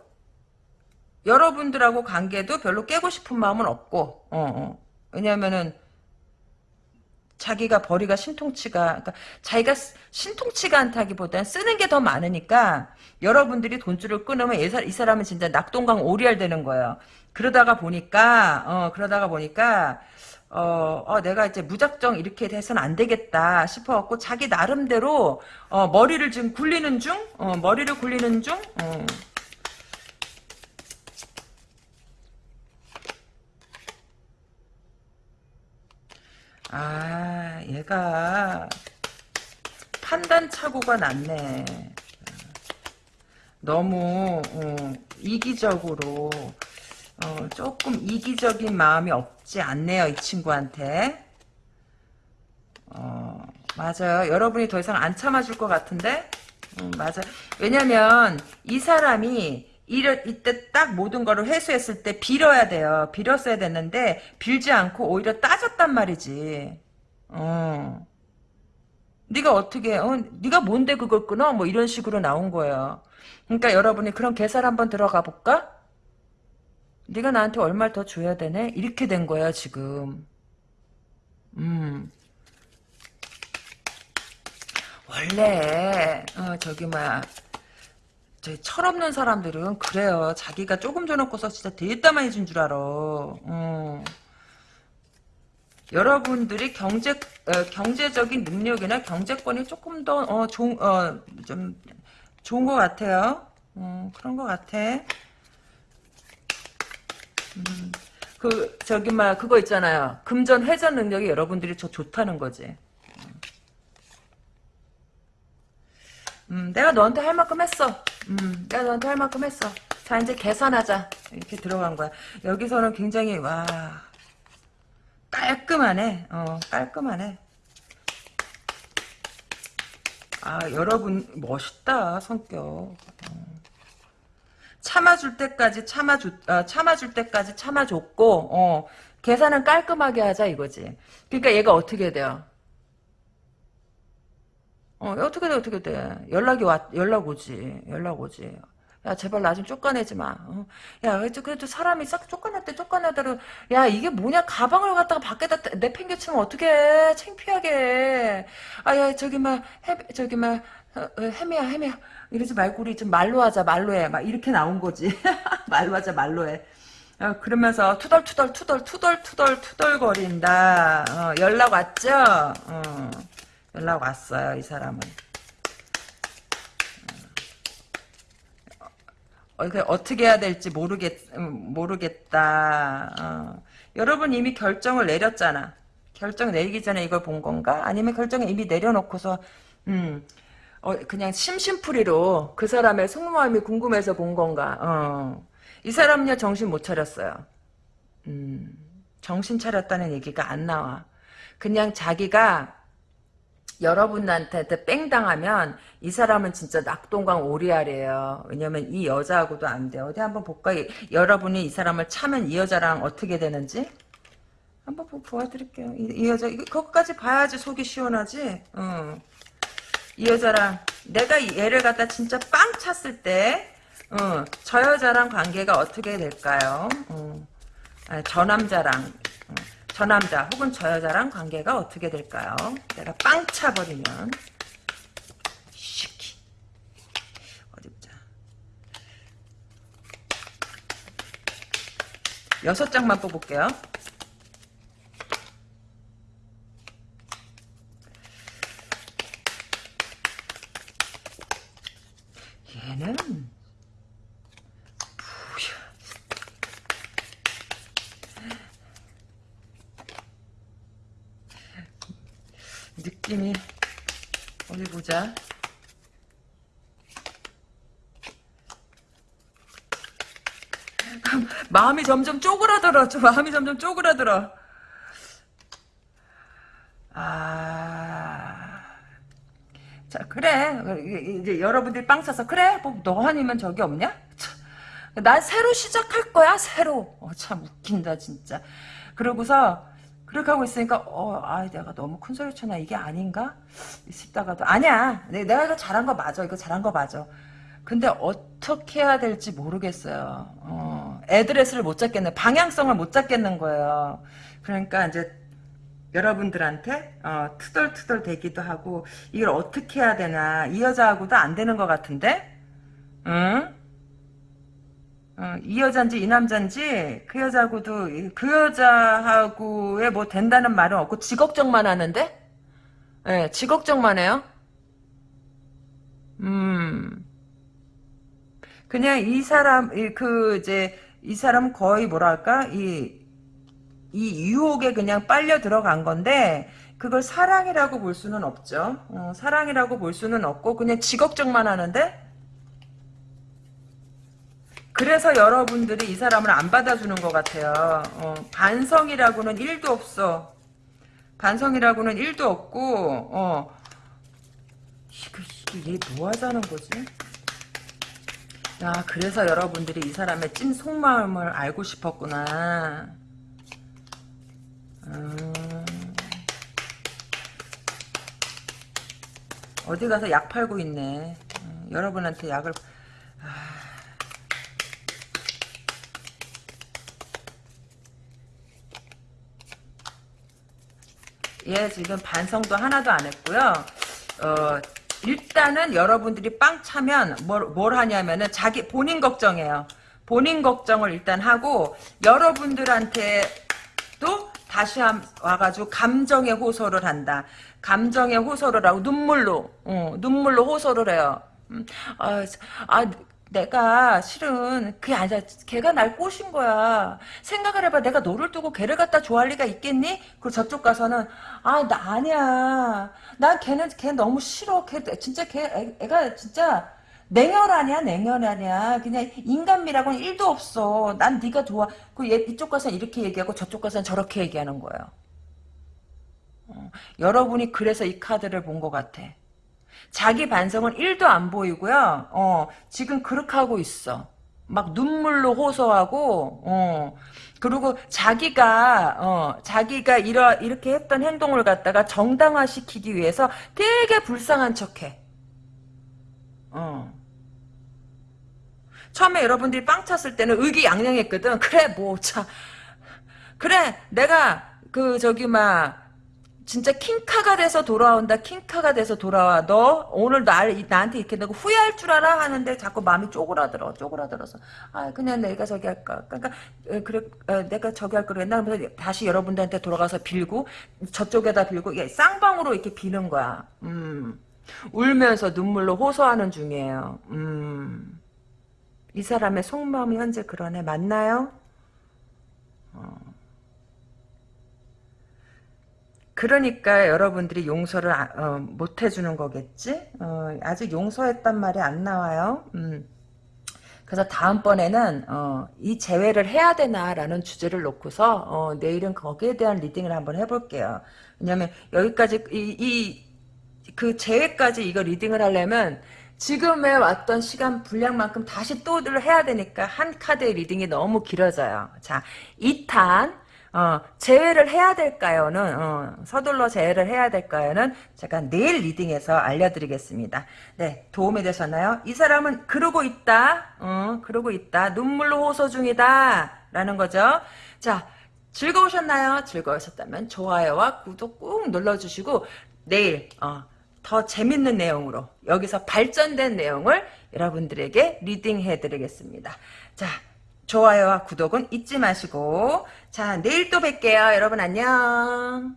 여러분들하고 관계도 별로 깨고 싶은 마음은 없고 어, 어. 왜냐면은 자기가 벌이가 신통치가 그러니까 자기가 신통치가 않다기보다는 쓰는 게 더 많으니까 여러분들이 돈줄을 끊으면 이 사람은 진짜 낙동강 오리알 되는 거예요. 그러다가 보니까 어 그러다가 보니까 어, 어, 내가 이제 무작정 이렇게 돼서는 안 되겠다 싶어갖고 자기 나름대로 어, 머리를 지금 굴리는 중, 어, 머리를 굴리는 중. 어. 아, 얘가 판단 착오가 났네. 너무 어, 이기적으로 어, 조금 이기적인 마음이 없지 않네요. 이 친구한테. 어, 맞아요. 여러분이 더 이상 안 참아줄 것 같은데? 음, 맞아요. 왜냐면 이 사람이 이러, 이때 딱 모든 거를 회수했을 때 빌어야 돼요. 빌었어야 됐는데 빌지 않고 오히려 따졌단 말이지. 어. 네가 어떻게 어, 네가 뭔데 그걸 끊어? 뭐 이런 식으로 나온 거예요. 그러니까 여러분이 그럼 계산 한번 들어가 볼까? 네가 나한테 얼마를 더 줘야 되네? 이렇게 된 거야 지금. 음. 원래 어, 저기 뭐야 철없는 사람들은 그래요. 자기가 조금 줘놓고서 진짜 되게 많이 준줄 알아. 어. 여러분들이 경제 어, 경제적인 능력이나 경제권이 조금 더 어, 좋은 어, 좀 좋은 것 같아요. 어, 그런 것 같아. 음, 그 저기 막 그거 있잖아요. 금전 회전 능력이 여러분들이 저 좋다는 거지. 음, 내가 너한테 할 만큼 했어. 음, 내가 너한테 할 만큼 했어. 자, 이제 계산하자. 이렇게 들어간 거야. 여기서는 굉장히, 와, 깔끔하네. 어, 깔끔하네. 아 여러분 멋있다 성격. 어. 참아줄 때까지 참아주 어, 참아줄 때까지 참아줬고 어, 계산은 깔끔하게 하자 이거지. 그러니까 얘가 어떻게 돼요? 어 어떻게 돼 어떻게 돼? 연락이 왔 연락 오지 연락 오지. 야 제발 나 좀 쫓아내지 마. 어? 야 그래도, 사람이 싹 쫓아냈대 쫓아내대로 야 이게 뭐냐 가방을 갖다가 밖에다 내팽개치면 어떡해 창피하게. 아 야 저기 막 해, 저기 막 어, 어, 해미야 해미야 이러지 말고 우리 좀 말로 하자 말로 해 막 이렇게 나온 거지. 말로 하자 말로 해. 어, 그러면서 투덜투덜 투덜 투덜 투덜 투덜 거린다. 어, 연락 왔죠? 어, 연락 왔어요 이 사람은. 어, 그 어떻게 해야 될지 모르겠, 음, 모르겠다. 어. 여러분 이미 결정을 내렸잖아. 결정 내리기 전에 이걸 본 건가? 아니면 결정을 이미 내려놓고서, 음, 어, 그냥 심심풀이로 그 사람의 속마음이 궁금해서 본 건가? 어. 이 사람은요, 정신 못 차렸어요. 음, 정신 차렸다는 얘기가 안 나와. 그냥 자기가 여러분한테 뺑 당하면 이 사람은 진짜 낙동강 오리알이에요. 왜냐면 이 여자하고도 안 돼. 어디 한번 볼까? 여러분이 이 사람을 차면 이 여자랑 어떻게 되는지 한번 보, 보여드릴게요. 이, 이 여자 이거 그것까지 봐야지 속이 시원하지. 어. 이 여자랑 내가 얘를 갖다 진짜 빵 찼을 때, 어, 저 여자랑 관계가 어떻게 될까요? 어. 아니, 저 남자랑 어. 저 남자 혹은 저 여자랑 관계가 어떻게 될까요? 내가 빵 차버리면 여섯 장만 뽑을게요 얘는 느낌이 어디 보자. 마음이 점점 쪼그라들어. 저 마음이 점점 쪼그라들어. 아. 자, 그래. 이제 여러분들이 빵 사서, 그래. 뭐 너 아니면 저기 없냐? 난 새로 시작할 거야, 새로. 어, 참 웃긴다, 진짜. 그러고서, 그렇게 하고 있으니까 어, 아, 내가 너무 큰 소리 쳤나 이게 아닌가 싶다가도 아니야. 내가 이거 잘한 거 맞아. 이거 잘한 거 맞아. 근데 어떻게 해야 될지 모르겠어요. 어, 애드레스를 못 잡겠네. 방향성을 못 잡겠는 거예요. 그러니까 이제 여러분들한테 어, 투덜투덜 대기도 하고 이걸 어떻게 해야 되나 이 여자하고도 안 되는 것 같은데 응? 어, 이 여잔지 이 남잔지 그 여자하고도 그 여자하고의 뭐 된다는 말은 없고 지 걱정만 하는데 예, 네, 지 걱정만 해요. 음. 그냥 이 사람 그 이제 이 사람 거의 뭐랄까 이 이 유혹에 그냥 빨려 들어간 건데 그걸 사랑이라고 볼 수는 없죠. 어, 사랑이라고 볼 수는 없고 그냥 지 걱정만 하는데 그래서 여러분들이 이 사람을 안 받아주는 것 같아요. 어, 반성이라고는 1도 없어. 반성이라고는 1도 없고 어, 이거, 이게 뭐 하자는 거지? 야 그래서 여러분들이 이 사람의 찐 속마음을 알고 싶었구나. 음, 어디 가서 약 팔고 있네. 음, 여러분한테 약을 얘 지금 반성도 하나도 안 했고요. 어, 일단은 여러분들이 빵 차면 뭘, 뭘 하냐면은 자기 본인 걱정해요. 본인 걱정을 일단 하고 여러분들한테도 다시 한, 와가지고 감정의 호소를 한다. 감정의 호소를 하고 눈물로 어, 눈물로 호소를 해요. 음, 아, 아 내가 실은 그게 아니라 걔가 날 꼬신 거야. 생각을 해봐. 내가 너를 두고 걔를 갖다 좋아할 리가 있겠니? 그리고 저쪽 가서는 아 나 아니야. 난 걔는 걔 너무 싫어. 걔 진짜 걔 애, 애가 진짜 냉혈 아니야 냉혈 아니야. 그냥 인간미라고는 1도 없어. 난 네가 좋아. 그 이쪽 가서는 이렇게 얘기하고 저쪽 가서는 저렇게 얘기하는 거예요. 어, 여러분이 그래서 이 카드를 본 것 같아. 자기 반성은 1도 안 보이고요. 어, 지금 그렇게 하고 있어. 막 눈물로 호소하고, 어, 그리고 자기가, 어, 자기가 이러, 이렇게 했던 행동을 갖다가 정당화시키기 위해서 되게 불쌍한 척 해. 어. 처음에 여러분들이 빵 찼을 때는 의기양양했거든. 그래, 뭐, 자. 그래, 내가, 그, 저기, 막, 진짜 킹카가 돼서 돌아온다. 킹카가 돼서 돌아와. 너 오늘 날 나한테 이렇게 내고 후회할 줄 알아 하는데 자꾸 마음이 쪼그라들어. 쪼그라들어서 아 그냥 내가 저기 할까. 그러니까 어, 그래 어, 내가 저기 할 거를 했나 하면서 다시 여러분들한테 돌아가서 빌고 저쪽에다 빌고 이게 쌍방으로 이렇게 비는 거야. 음. 울면서 눈물로 호소하는 중이에요. 음. 이 사람의 속마음이 현재 그러네. 맞나요? 어. 그러니까 여러분들이 용서를 아, 어, 못 해주는 거겠지? 어, 아직 용서했단 말이 안 나와요. 음. 그래서 다음번에는 어, 이 재회를 해야 되나라는 주제를 놓고서 어, 내일은 거기에 대한 reading을 한번 해볼게요. 왜냐면 여기까지 이그 재회까지 이거 reading을 하려면 지금에 왔던 시간 분량만큼 다시 또를 해야 되니까 한 카드의 reading이 너무 길어져요. 자, 2탄 어, 재회를 해야 될까요는 어, 서둘러 재회를 해야 될까요는 제가 내일 reading에서 알려드리겠습니다. 네, 도움이 되셨나요? 이 사람은 그러고 있다. 어, 그러고 있다. 눈물로 호소 중이다. 라는 거죠. 자, 즐거우셨나요? 즐거우셨다면 좋아요와 구독 꾹 눌러주시고 내일 어, 더 재밌는 내용으로 여기서 발전된 내용을 여러분들에게 리딩해 드리겠습니다. 자, 좋아요와 구독은 잊지 마시고 자 내일 또 뵐게요. 여러분 안녕.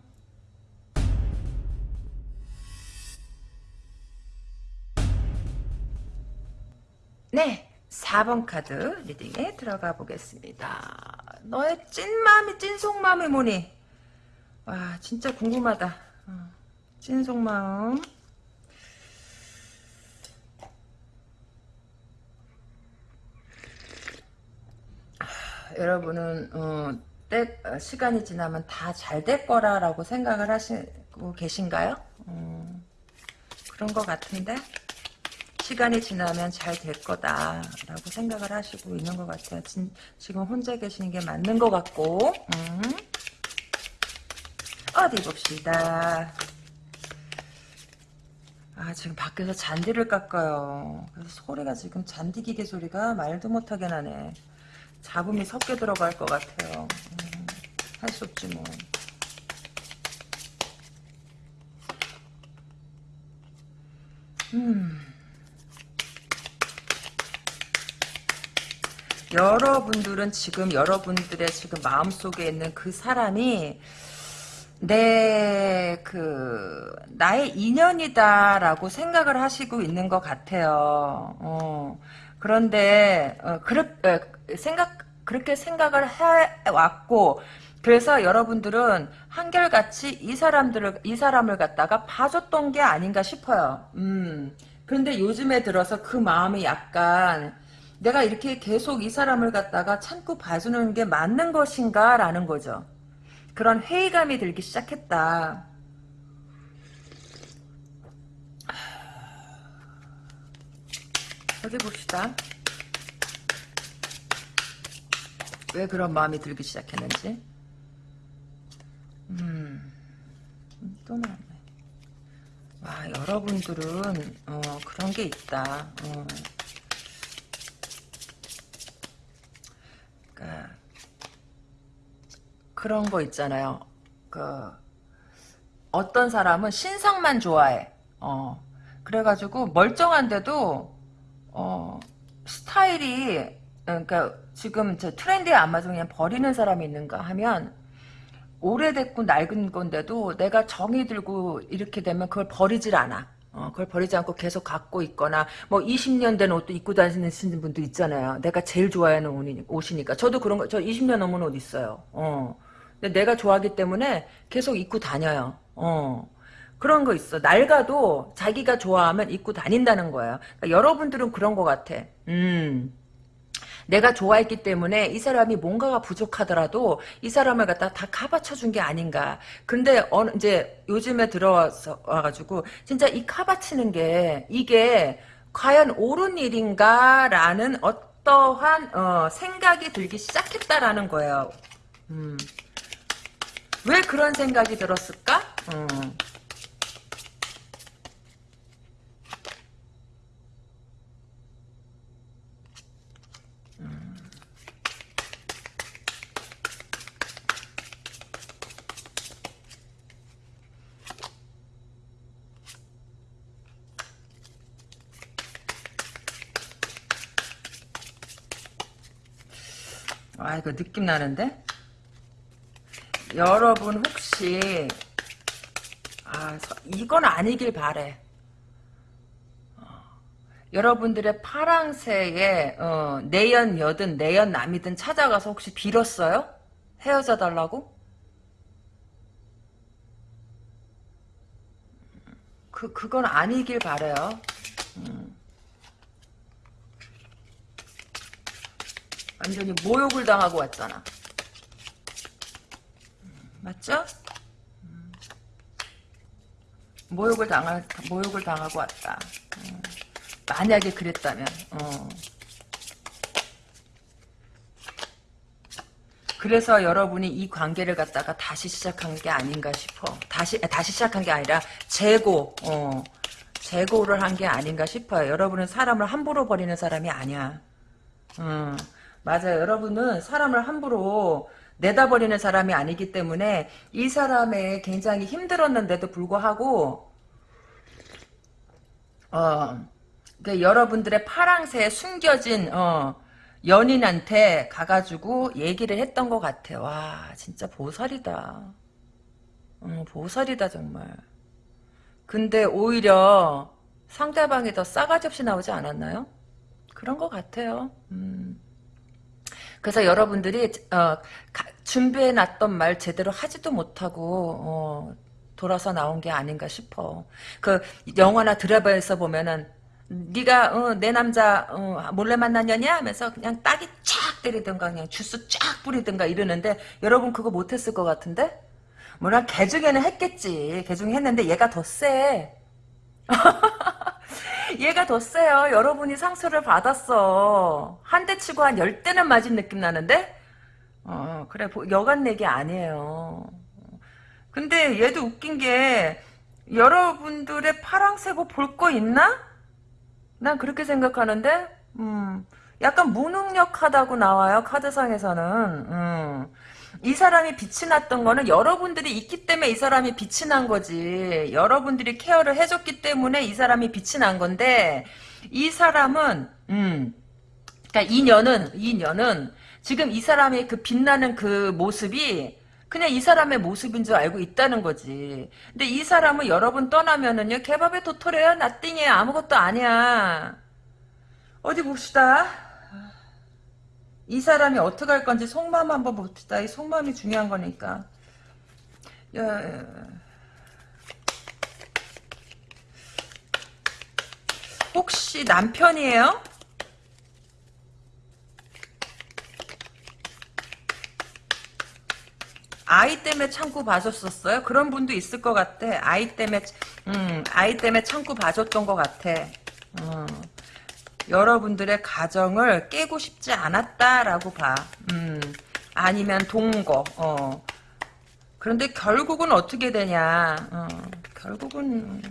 네 4번 카드 리딩에 들어가 보겠습니다. 너의 찐마음이 찐속마음이 뭐니? 와 진짜 궁금하다. 어, 찐속마음 여러분은 어, 때, 어, 시간이 지나면 다 잘 될 거라라고 생각을 하시고 계신가요? 음, 그런 것 같은데 시간이 지나면 잘 될 거다라고 생각을 하시고 있는 것 같아요. 진, 지금 혼자 계시는 게 맞는 것 같고 음. 어디 봅시다. 아 지금 밖에서 잔디를 깎아요. 그래서 소리가 지금 잔디 기계 소리가 말도 못하게 나네. 잡음이 섞여 들어갈 것 같아요. 음, 할수 없지 뭐. 음. 여러분들은 지금 여러분들의 지금 마음속에 있는 그 사람이 내, 그, 나의 인연이다라고 생각을 하시고 있는 것 같아요. 어. 그런데, 어, 그렇, 어, 생각 그렇게 생각을 해왔고 그래서 여러분들은 한결같이 이 사람들을 이 사람을 갖다가 봐줬던 게 아닌가 싶어요. 음. 그런데 요즘에 들어서 그 마음이 약간 내가 이렇게 계속 이 사람을 갖다가 참고 봐주는 게 맞는 것인가 라는 거죠. 그런 회의감이 들기 시작했다. 어디 봅시다. 왜 그런 마음이 들기 시작했는지. 음, 또 나왔네. 와, 여러분들은, 어, 그런 게 있다. 어. 그니까, 그런 거 있잖아요. 그, 어떤 사람은 신상만 좋아해. 어. 그래가지고, 멀쩡한데도, 어, 스타일이, 그러니까, 지금 저 트렌드에 안 맞으면 그냥 버리는 사람이 있는가 하면 오래됐고 낡은 건데도 내가 정이 들고 이렇게 되면 그걸 버리질 않아. 어, 그걸 버리지 않고 계속 갖고 있거나 뭐 20년 된 옷도 입고 다니시는 분도 있잖아요. 내가 제일 좋아하는 옷이니까. 저도 그런 거, 저 20년 넘은 옷 있어요. 어. 근데 내가 좋아하기 때문에 계속 입고 다녀요. 어. 그런 거 있어. 낡아도 자기가 좋아하면 입고 다닌다는 거예요. 그러니까 여러분들은 그런 거 같아. 음. 내가 좋아했기 때문에 이 사람이 뭔가가 부족하더라도 이 사람을 갖다 다 카바쳐 준 게 아닌가. 근데 어느 이제 요즘에 들어와서 와가지고 진짜 이 카바치는 게 이게 과연 옳은 일인가라는 어떠한 어, 생각이 들기 시작했다라는 거예요. 음. 왜 그런 생각이 들었을까? 음. 아 이거 느낌 나는데? 여러분 혹시 아 서- 이건 아니길 바래. 어, 여러분들의 파랑새에 어, 내연 여든 내연 남이든 찾아가서 혹시 빌었어요? 헤어져 달라고? 그 그건 아니길 바래요. 완전히 모욕을 당하고 왔잖아. 음, 맞죠? 음. 모욕을 당할 모욕을 당하고 왔다. 음. 만약에 그랬다면, 어. 그래서 여러분이 이 관계를 갖다가 다시 시작한 게 아닌가 싶어. 다시 아, 다시 시작한 게 아니라 재고, 어, 재고를 한 게 아닌가 싶어요. 여러분은 사람을 함부로 버리는 사람이 아니야. 음, 맞아요. 여러분은 사람을 함부로 내다버리는 사람이 아니기 때문에 이 사람의 굉장히 힘들었는데도 불구하고 어, 그 여러분들의 파랑새에 숨겨진 어, 연인한테 가가지고 얘기를 했던 것 같아. 와, 진짜 보살이다. 어, 보살이다 정말. 근데 오히려 상대방이 더 싸가지 없이 나오지 않았나요? 그런 것 같아요. 음. 그래서 여러분들이 어, 준비해놨던 말 제대로 하지도 못하고 어, 돌아서 나온 게 아닌가 싶어. 그 영화나 드라마에서 보면은 네가 어, 내 남자 어, 몰래 년이야 하면서 그냥 딱이 쫙 때리든가 그냥 주스 쫙 뿌리든가 이러는데 여러분 그거 못했을 것 같은데? 뭐라 개중에는 했겠지. 개 중에 했는데 얘가 더 세. 얘가 더 세요. 여러분이 상처를 받았어. 한 대 치고 한 열 대는 맞은 느낌 나는데? 어, 그래, 여간 내기 아니에요. 근데 얘도 웃긴 게, 여러분들의 파랑새고 볼 거 있나? 난 그렇게 생각하는데, 음, 약간 무능력하다고 나와요, 카드상에서는. 음. 이 사람이 빛이 났던 거는 여러분들이 있기 때문에 이 사람이 빛이 난 거지. 여러분들이 케어를 해줬기 때문에 이 사람이 빛이 난 건데, 이 사람은, 음, 그니까 이 년은, 이 년은, 지금 이 사람의 그 빛나는 그 모습이, 그냥 이 사람의 모습인 줄 알고 있다는 거지. 근데 이 사람은 여러분 떠나면은요, 개밥에 도토래야, 나띵이야, 아무것도 아니야. 어디 봅시다. 이 사람이 어떻게 할 건지 속마음 한번 봅시다. 이 속마음이 중요한 거니까. 야, 혹시 남편이에요? 아이 때문에 참고 봐줬었어요? 그런 분도 있을 것 같아. 아이 때문에, 음, 아이 때문에 참고 봐줬던 것 같아. 음. 여러분들의 가정을 깨고 싶지 않았다라고 봐. 음, 아니면 동거. 어. 그런데 결국은 어떻게 되냐. 어, 결국은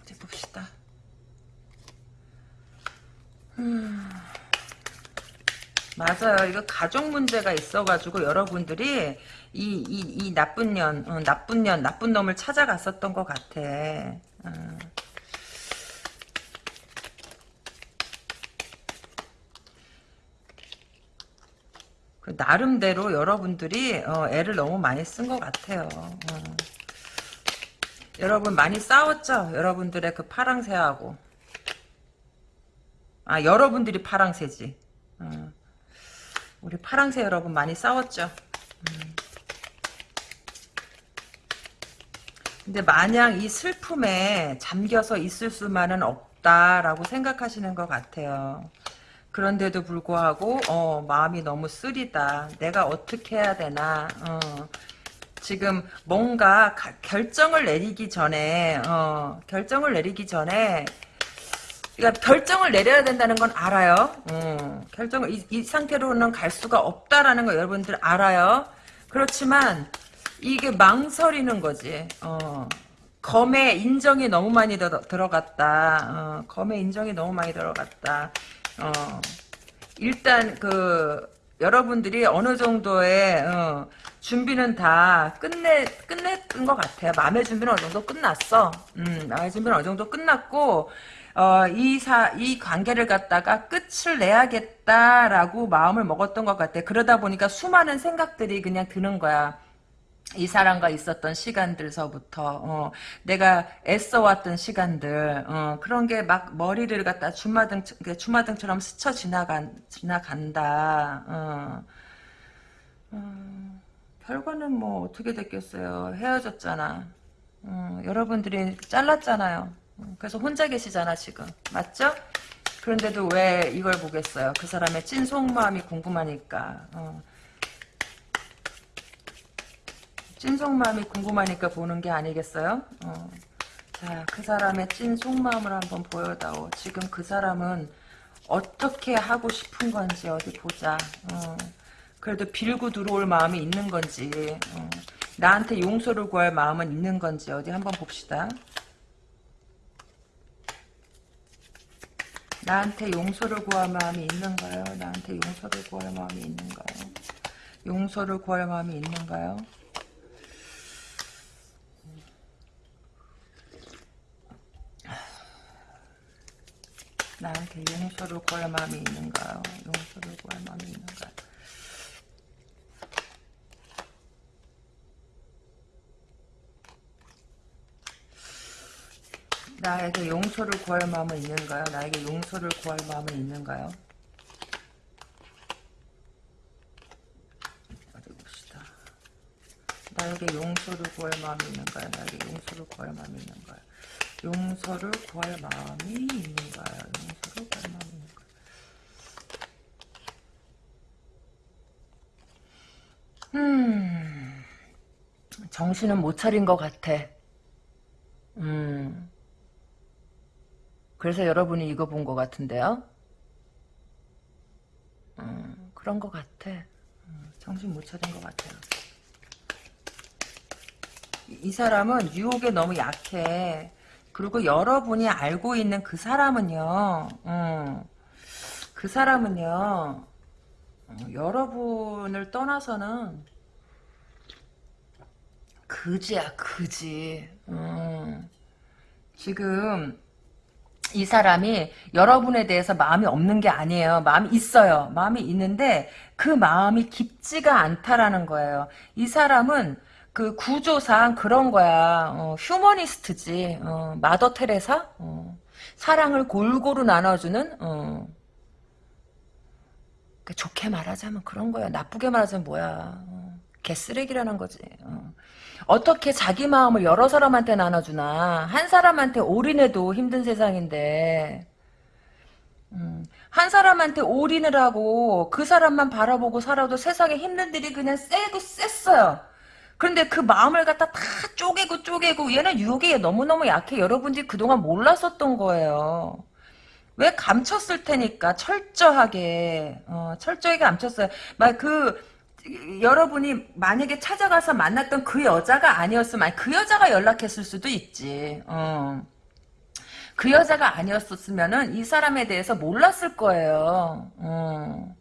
어디 봅시다. 음. 맞아요. 이거 가족 문제가 있어가지고 여러분들이 이, 이, 이 나쁜 년, 어, 나쁜 년, 나쁜 놈을 찾아갔었던 것 같아. 어. 그 나름대로 여러분들이 어, 애를 너무 많이 쓴 것 같아요. 어. 여러분 많이 싸웠죠? 여러분들의 그 파랑새하고. 아 여러분들이 파랑새지. 어. 우리 파랑새 여러분 많이 싸웠죠? 음. 근데 마냥 이 슬픔에 잠겨서 있을 수만은 없다라고 생각하시는 것 같아요. 그런데도 불구하고 어, 마음이 너무 쓰리다. 내가 어떻게 해야 되나. 어, 지금 뭔가 가, 결정을 내리기 전에 어, 결정을 내리기 전에 그러니까 결정을 내려야 된다는 건 알아요. 어, 결정을 이, 이 상태로는 갈 수가 없다라는 거 여러분들 알아요. 그렇지만 이게 망설이는 거지. 어. 검에 인정이 너무 많이 더, 들어갔다. 어, 검에 인정이 너무 많이 들어갔다. 어, 일단 그 여러분들이 어느 정도의 어, 준비는 다 끝내 끝냈던 것 같아요. 마음의 준비는 어느 정도 끝났어. 음, 마음의 준비는 어느 정도 끝났고 어, 이 사, 이 관계를 갖다가 끝을 내야겠다라고 마음을 먹었던 것 같아. 그러다 보니까 수많은 생각들이 그냥 드는 거야. 이 사람과 있었던 시간들서부터 어, 내가 애써왔던 시간들 어, 그런 게 막 머리를 갖다 주마등 주마등처럼 스쳐 지나간 지나간다. 어. 어, 결과는 뭐 어떻게 됐겠어요. 헤어졌잖아. 어, 여러분들이 잘랐잖아요. 어, 그래서 혼자 계시잖아 지금 맞죠? 그런데도 왜 이걸 보겠어요? 그 사람의 찐 속마음이 궁금하니까. 어. 찐 속마음이 궁금하니까 보는 게 아니겠어요? 어. 자, 그 사람의 찐 속마음을 한번 보여다오. 지금 그 사람은 어떻게 하고 싶은 건지 어디 보자. 어. 그래도 빌고 들어올 마음이 있는 건지 어. 나한테 용서를 구할 마음은 있는 건지 어디 한번 봅시다. 나한테 용서를 구할 마음이 있는가요? 나한테 용서를 구할 마음이 있는가요? 용서를 구할 마음이 있는가요? 나한테 용서를 구할 마음이 있는가요? 용서를 구할 마음이 있는가요? 나에게 용서를 구할 마음은 있는가요? 나에게 용서를 구할 마음은 있는가요? 어디 봅시다. 나에게 용서를 구할 마음이 있는가요? 나에게 용서를 구할 마음이 있는가요? 용서를 구할 마음이 있는가요? 용서를 구할 마음이 있는가요? 음, 정신은 못 차린 것 같아. 음, 그래서 여러분이 이거 본 것 같은데요? 음, 그런 것 같아. 음, 정신 못 차린 것 같아요. 이, 이 사람은 유혹에 너무 약해. 그리고 여러분이 알고 있는 그 사람은요, 음, 그 사람은요, 음, 여러분을 떠나서는 그지야, 그지. 음, 지금 이 사람이 여러분에 대해서 마음이 없는 게 아니에요. 마음이 있어요. 마음이 있는데 그 마음이 깊지가 않다라는 거예요. 이 사람은 그 구조상 그런 거야. 어, 휴머니스트지. 어, 마더 테레사? 어, 사랑을 골고루 나눠주는 어. 그러니까 좋게 말하자면 그런 거야. 나쁘게 말하자면 뭐야. 어, 개쓰레기라는 거지. 어. 어떻게 자기 마음을 여러 사람한테 나눠주나 한 사람한테 올인해도 힘든 세상인데 음, 한 사람한테 올인을 하고 그 사람만 바라보고 살아도 세상에 힘든 일이 그냥 세고 셌어요. 그런데 그 마음을 갖다 다 쪼개고 쪼개고 얘는 유혹에 너무너무 약해. 여러분들이 그동안 몰랐었던 거예요. 왜 감췄을 테니까 철저하게 어, 철저하게 감췄어요. 막 그 여러분이 만약에 찾아가서 만났던 그 여자가 아니었으면 그 여자가 연락했을 수도 있지. 어. 그 여자가 아니었었으면은 이 사람에 대해서 몰랐을 거예요. 어.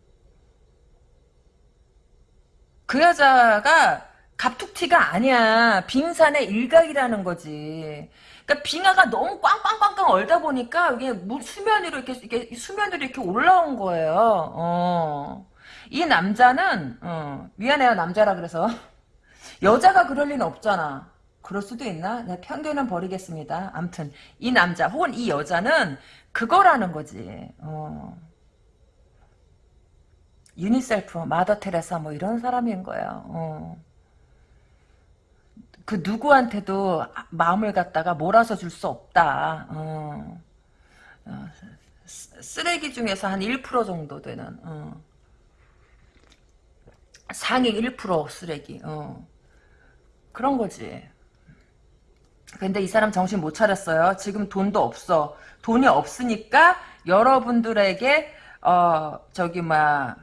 그 여자가 갑툭튀가 아니야. 빙산의 일각이라는 거지. 그러니까 빙하가 너무 꽝꽝꽝꽝 얼다 보니까 이게 수면 위로 이렇게, 이렇게 수면 위로 이렇게 올라온 거예요. 어. 이 남자는 어, 미안해요 남자라 그래서 여자가 그럴 리는 없잖아. 그럴 수도 있나? 내 편견은 버리겠습니다. 암튼 이 남자 혹은 이 여자는 그거라는 거지. 어. 유니셀프, 마더 테레사 뭐 이런 사람인 거야. 어. 그 누구한테도 마음을 갖다가 몰아서 줄 수 없다. 어. 어, 쓰레기 중에서 한 1% 정도 되는 어. 상위 1% 쓰레기 어. 그런 거지. 근데 이 사람 정신 못 차렸어요. 지금 돈도 없어. 돈이 없으니까 여러분들에게 어 저기 막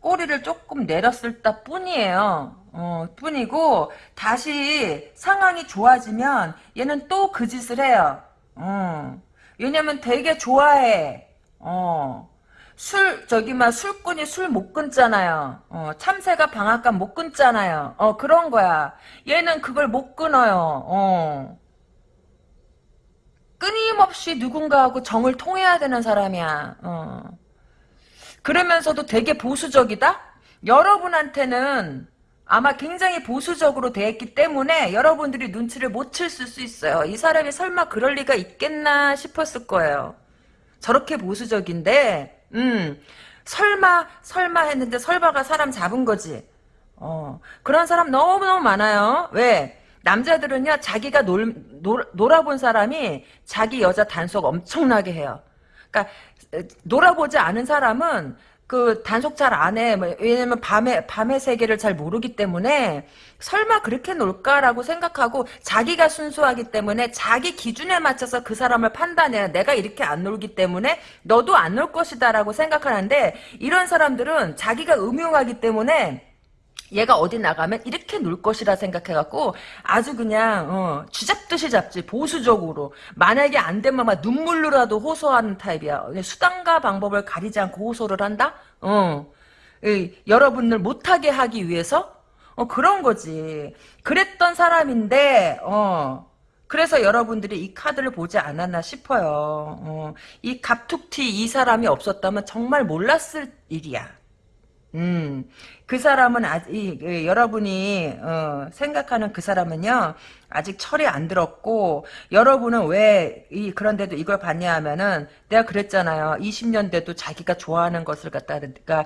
꼬리를 조금 내렸을 때 뿐이에요. 어, 뿐이고 다시 상황이 좋아지면 얘는 또 그 짓을 해요. 어. 왜냐면 되게 좋아해. 어. 술 저기 막 술꾼이 술 못 끊잖아요. 어, 참새가 방앗간 못 끊잖아요. 어 그런 거야. 얘는 그걸 못 끊어요. 어. 끊임없이 누군가하고 정을 통해야 되는 사람이야. 어. 그러면서도 되게 보수적이다? 여러분한테는 아마 굉장히 보수적으로 대했기 때문에 여러분들이 눈치를 못챌수 있어요. 이 사람이 설마 그럴 리가 있겠나 싶었을 거예요. 저렇게 보수적인데, 음, 설마, 설마 했는데 설마가 사람 잡은 거지. 어, 그런 사람 너무너무 많아요. 왜? 남자들은요, 자기가 놀, 놀, 놀아본 사람이 자기 여자 단속 엄청나게 해요. 그러니까, 놀아보지 않은 사람은 그 단속 잘 안 해. 뭐, 왜냐면 밤에 밤의 세계를 잘 모르기 때문에 설마 그렇게 놀까라고 생각하고 자기가 순수하기 때문에 자기 기준에 맞춰서 그 사람을 판단해요. 내가 이렇게 안 놀기 때문에 너도 안 놀 것이다라고 생각하는데 이런 사람들은 자기가 음흉하기 때문에 얘가 어디 나가면 이렇게 놀 것이라 생각해갖고 아주 그냥 어, 쥐잡듯이 잡지 보수적으로. 만약에 안 되면 막 눈물로라도 호소하는 타입이야. 수단과 방법을 가리지 않고 호소를 한다? 어. 이, 여러분을 못하게 하기 위해서? 어 그런 거지. 그랬던 사람인데 어. 그래서 여러분들이 이 카드를 보지 않았나 싶어요. 어, 이 갑툭튀 이 사람이 없었다면 정말 몰랐을 일이야 음, 그 사람은 아직 그 여러분이 어, 생각하는 그 사람은요 아직 철이 안 들었고 여러분은 왜 이 그런데도 이걸 봤냐 하면은 내가 그랬잖아요. 20년 대도 자기가 좋아하는 것을 갖다가 그러니까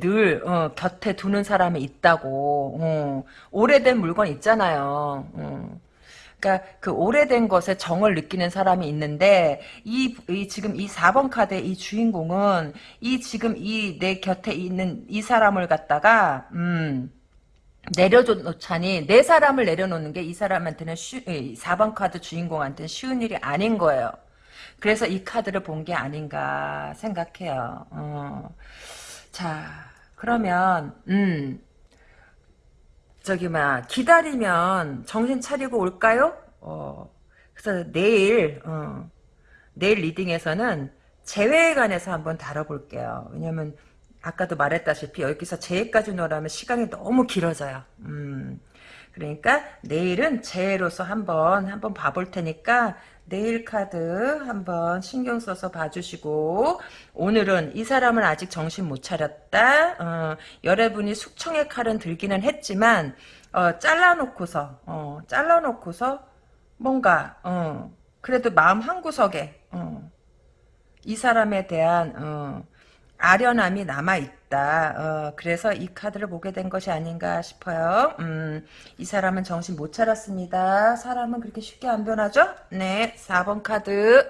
늘 어, 곁에 두는 사람이 있다고. 어, 오래된 물건 있잖아요. 어. 그러니까 그 오래된 것에 정을 느끼는 사람이 있는데 이, 이 지금 이 4번 카드의 이 주인공은 이 지금 이 내 곁에 있는 이 사람을 갖다가 음 내려놓자니 내 사람을 내려놓는 게 이 사람한테는 쉬, 4번 카드 주인공한테는 쉬운 일이 아닌 거예요. 그래서 이 카드를 본 게 아닌가 생각해요. 어. 자 그러면 음 저기 막 기다리면 정신 차리고 올까요? 어, 그래서 내일 어, 내일 리딩에서는 재회에 관해서 한번 다뤄볼게요. 왜냐면 아까도 말했다시피 여기서 재회까지 놀아면 시간이 너무 길어져요. 음, 그러니까 내일은 재회로서 한번 한번 봐볼 테니까 내일 카드 한번 신경 써서 봐주시고 오늘은 이 사람은 아직 정신 못 차렸다. 어, 여러분이 숙청의 칼은 들기는 했지만 어, 잘라놓고서 어, 잘라놓고서 뭔가 어, 그래도 마음 한 구석에 어, 이 사람에 대한 어, 아련함이 남아있다. 어, 그래서 이 카드를 보게 된 것이 아닌가 싶어요. 음, 이 사람은 정신 못 차렸습니다. 사람은 그렇게 쉽게 안 변하죠? 네, 4번 카드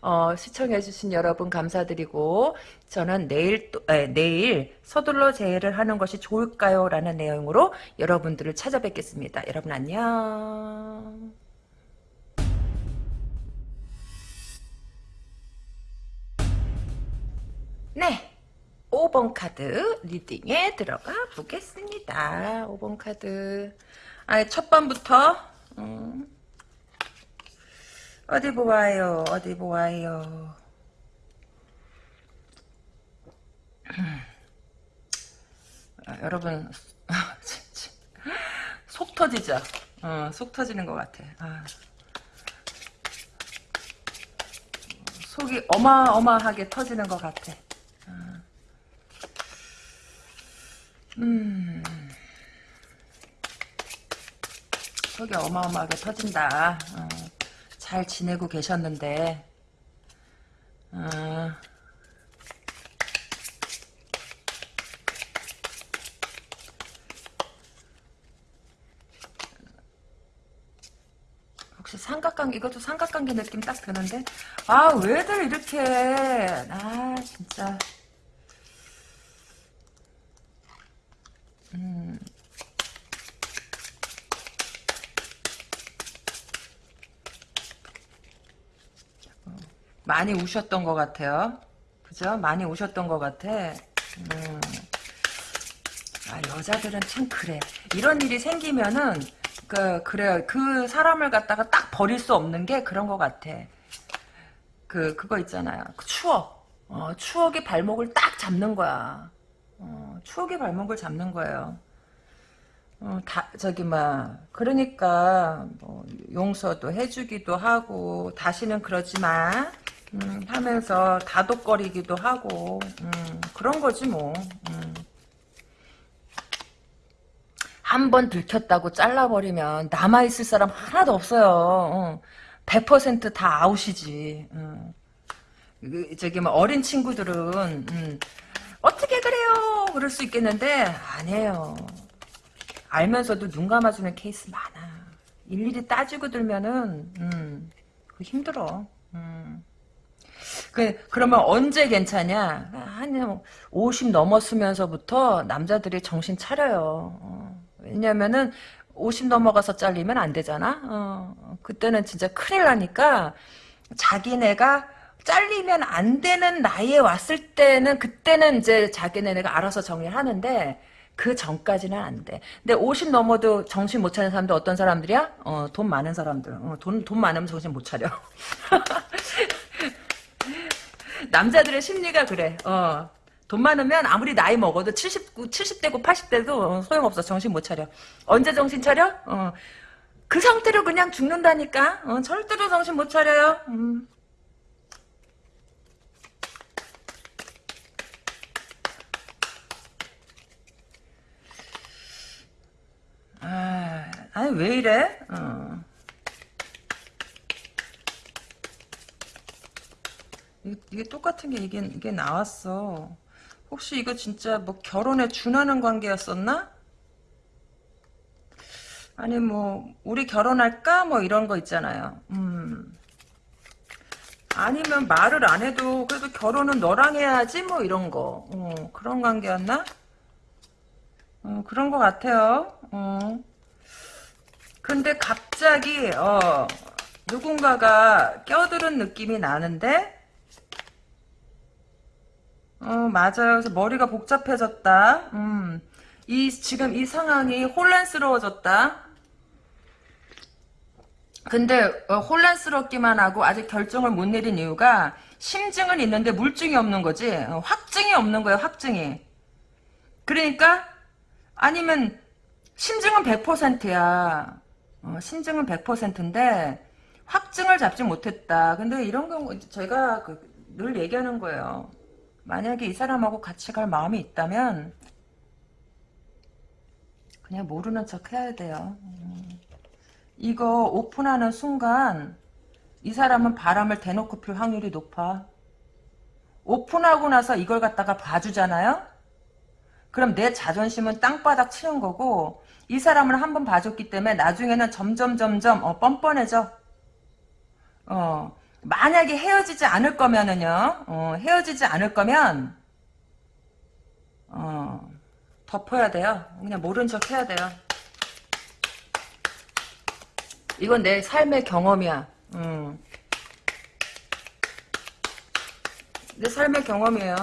어, 시청해주신 여러분 감사드리고 저는 내일 또, 에, 내일 서둘러 재해를 하는 것이 좋을까요? 라는 내용으로 여러분들을 찾아뵙겠습니다. 여러분 안녕. 네. 5번 카드 리딩에 들어가 보겠습니다. 5번 카드. 아, 첫 번부터 음. 어디 보아요. 어디 보아요. 아, 여러분 속 터지죠. 어, 속 터지는 것 같아. 아. 속이 어마어마하게 터지는 것 같아. 음. 속이 어마어마하게 터진다. 어, 잘 지내고 계셨는데. 어. 혹시 삼각관계 이것도 삼각관계 느낌 딱 드는데 아 왜들 이렇게 아 진짜 음. 많이 우셨던 것 같아요. 그죠? 많이 우셨던 것 같아. 음. 아, 여자들은 참 그래. 이런 일이 생기면은, 그, 그래요. 그 사람을 갖다가 딱 버릴 수 없는 게 그런 것 같아. 그, 그거 있잖아요. 그 추억. 어, 추억의 발목을 딱 잡는 거야. 어, 추억의 발목을 잡는 거예요. 어, 다, 저기, 막, 그러니까, 뭐, 용서도 해주기도 하고, 다시는 그러지 마. 음, 하면서 다독거리기도 하고, 음, 그런 거지, 뭐. 음. 한번 들켰다고 잘라버리면 남아있을 사람 하나도 없어요. 어. 100%다 아웃이지. 음. 그, 저기, 뭐, 어린 친구들은, 음, 어떻게 그래요? 그럴 수 있겠는데, 아니에요. 알면서도 눈 감아주는 케이스 많아. 일일이 따지고 들면은, 음, 그 힘들어. 음. 그, 그러면 언제 괜찮냐? 한 50 넘었으면서부터 남자들이 정신 차려요. 어. 왜냐면은, 50 넘어가서 잘리면 안 되잖아? 어. 그때는 진짜 큰일 나니까, 자기네가 잘리면 안 되는 나이에 왔을 때는, 그때는 이제 자기네가 알아서 정리를 하는데, 그 전까지는 안 돼. 근데 50 넘어도 정신 못 차리는 사람들 어떤 사람들이야? 어, 돈 많은 사람들. 어, 돈, 돈 많으면 정신 못 차려. 남자들의 심리가 그래. 어. 돈 많으면 아무리 나이 먹어도 70, 70대고 80대도 소용없어. 정신 못 차려. 언제 정신 차려? 어. 그 상태로 그냥 죽는다니까. 어, 절대로 정신 못 차려요. 음. 아, 아니 왜 이래? 어. 이게, 이게 똑같은 게 이게, 이게 나왔어. 혹시 이거 진짜 뭐 결혼에 준하는 관계였었나? 아니 뭐 우리 결혼할까? 뭐 이런 거 있잖아요. 음. 아니면 말을 안 해도 그래도 결혼은 너랑 해야지 뭐 이런 거. 어, 그런 관계였나? 어, 그런 것 같아요. 어. 근데 갑자기 어, 누군가가 껴들은 느낌이 나는데 어, 맞아요. 그래서 머리가 복잡해졌다. 음. 이, 지금 이 상황이 혼란스러워졌다. 근데, 어, 혼란스럽기만 하고 아직 결정을 못 내린 이유가 심증은 있는데 물증이 없는 거지. 어, 확증이 없는 거예요, 확증이. 그러니까, 아니면, 심증은 100%야. 어, 심증은 100%인데, 확증을 잡지 못했다. 근데 이런 경우, 제가 그, 늘 얘기하는 거예요. 만약에 이 사람하고 같이 갈 마음이 있다면 그냥 모르는 척 해야 돼요. 음. 이거 오픈하는 순간 이 사람은 바람을 대놓고 필 확률이 높아. 오픈하고 나서 이걸 갖다가 봐주잖아요? 그럼 내 자존심은 땅바닥 치는 거고 이 사람을 한번 봐줬기 때문에 나중에는 점점 점점 어, 뻔뻔해져. 어, 만약에 헤어지지 않을 거면은요, 어, 헤어지지 않을 거면, 어, 덮어야 돼요. 그냥 모른 척 해야 돼요. 이건 내 삶의 경험이야. 음. 내 삶의 경험이에요.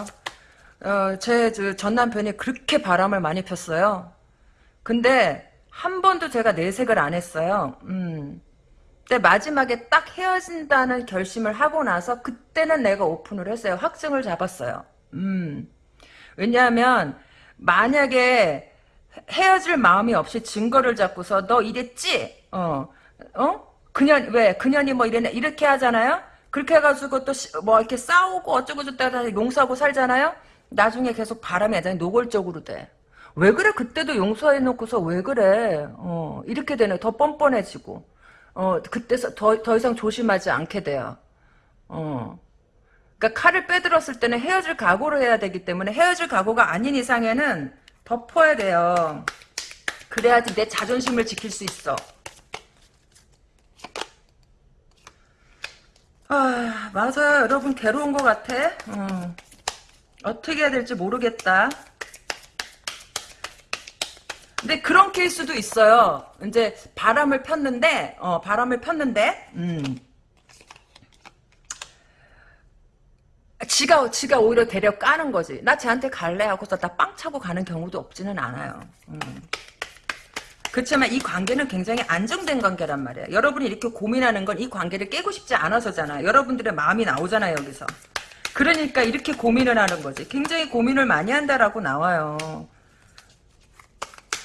어, 제 전 남편이 그렇게 바람을 많이 폈어요. 근데 한 번도 제가 내색을 안 했어요. 음. 근데 마지막에 딱 헤어진다는 결심을 하고 나서 그때는 내가 오픈을 했어요. 확증을 잡았어요. 음. 왜냐하면 만약에 헤어질 마음이 없이 증거를 잡고서 너 이랬지? 어. 어? 그년 왜 그년이 뭐 이래 이렇게 하잖아요. 그렇게 해가지고 또 뭐 이렇게 싸우고 어쩌고 저쩌고 용서하고 살잖아요. 나중에 계속 바람이 아니라 노골적으로 돼. 왜 그래? 그때도 용서해놓고서 왜 그래? 어 이렇게 되네. 더 뻔뻔해지고. 어, 그때 더, 더 이상 조심하지 않게 돼요. 어. 그러니까 칼을 빼들었을 때는 헤어질 각오를 해야 되기 때문에 헤어질 각오가 아닌 이상에는 덮어야 돼요. 그래야지 내 자존심을 지킬 수 있어. 아, 맞아요. 여러분, 괴로운 것 같아. 어. 어떻게 해야 될지 모르겠다. 근데 그런 케이스도 있어요. 이제 바람을 폈는데, 어, 바람을 폈는데, 음. 지가, 지가 오히려 데려 까는 거지. 나 쟤한테 갈래 하고서 나 빵 차고 가는 경우도 없지는 않아요. 음. 그렇지만 이 관계는 굉장히 안정된 관계란 말이야. 여러분이 이렇게 고민하는 건 이 관계를 깨고 싶지 않아서잖아. 여러분들의 마음이 나오잖아요, 여기서. 그러니까 이렇게 고민을 하는 거지. 굉장히 고민을 많이 한다라고 나와요.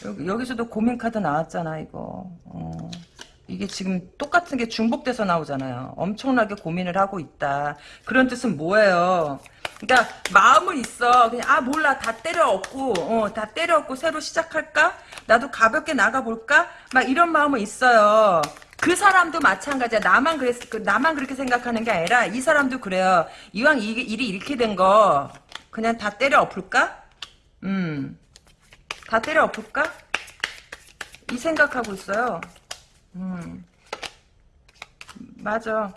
여기, 여기 서도 고민 카드 나왔잖아, 이거. 어. 이게 지금 똑같은 게 중복돼서 나오잖아요. 엄청나게 고민을 하고 있다. 그런 뜻은 뭐예요? 그러니까 마음은 있어. 그냥 아 몰라 다 때려 엎고 어, 다 때려 엎고 새로 시작할까? 나도 가볍게 나가볼까? 막 이런 마음은 있어요. 그 사람도 마찬가지야. 나만 그랬, 그, 나만 그렇게 생각하는 게 아니라 이 사람도 그래요. 이왕 이, 일이 이렇게 된 거 그냥 다 때려 엎을까? 음, 다 때려 엎을까? 이 생각하고 있어요. 음, 맞아.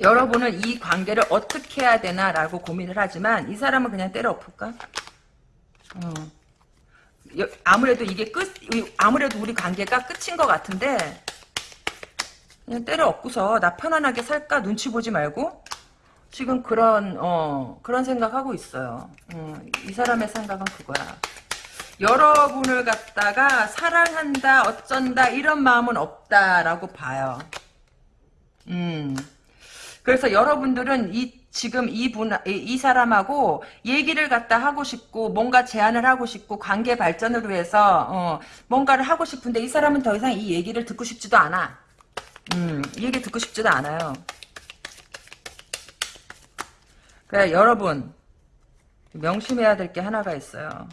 여러분은 이 관계를 어떻게 해야 되나라고 고민을 하지만 이 사람은 그냥 때려 엎을까? 어. 여, 아무래도 이게 끝, 아무래도 우리 관계가 끝인 것 같은데 그냥 때려 엎고서 나 편안하게 살까 눈치 보지 말고 지금 그런 어 그런 생각하고 있어요. 어, 이 사람의 생각은 그거야. 여러분을 갖다가 사랑한다 어쩐다 이런 마음은 없다라고 봐요. 음. 그래서 여러분들은 이 지금 이분 이 사람하고 얘기를 갖다 하고 싶고 뭔가 제안을 하고 싶고 관계 발전을 위해서 어, 뭔가를 하고 싶은데 이 사람은 더 이상 이 얘기를 듣고 싶지도 않아. 음, 이 얘기 듣고 싶지도 않아요. 그래 여러분 명심해야 될 게 하나가 있어요.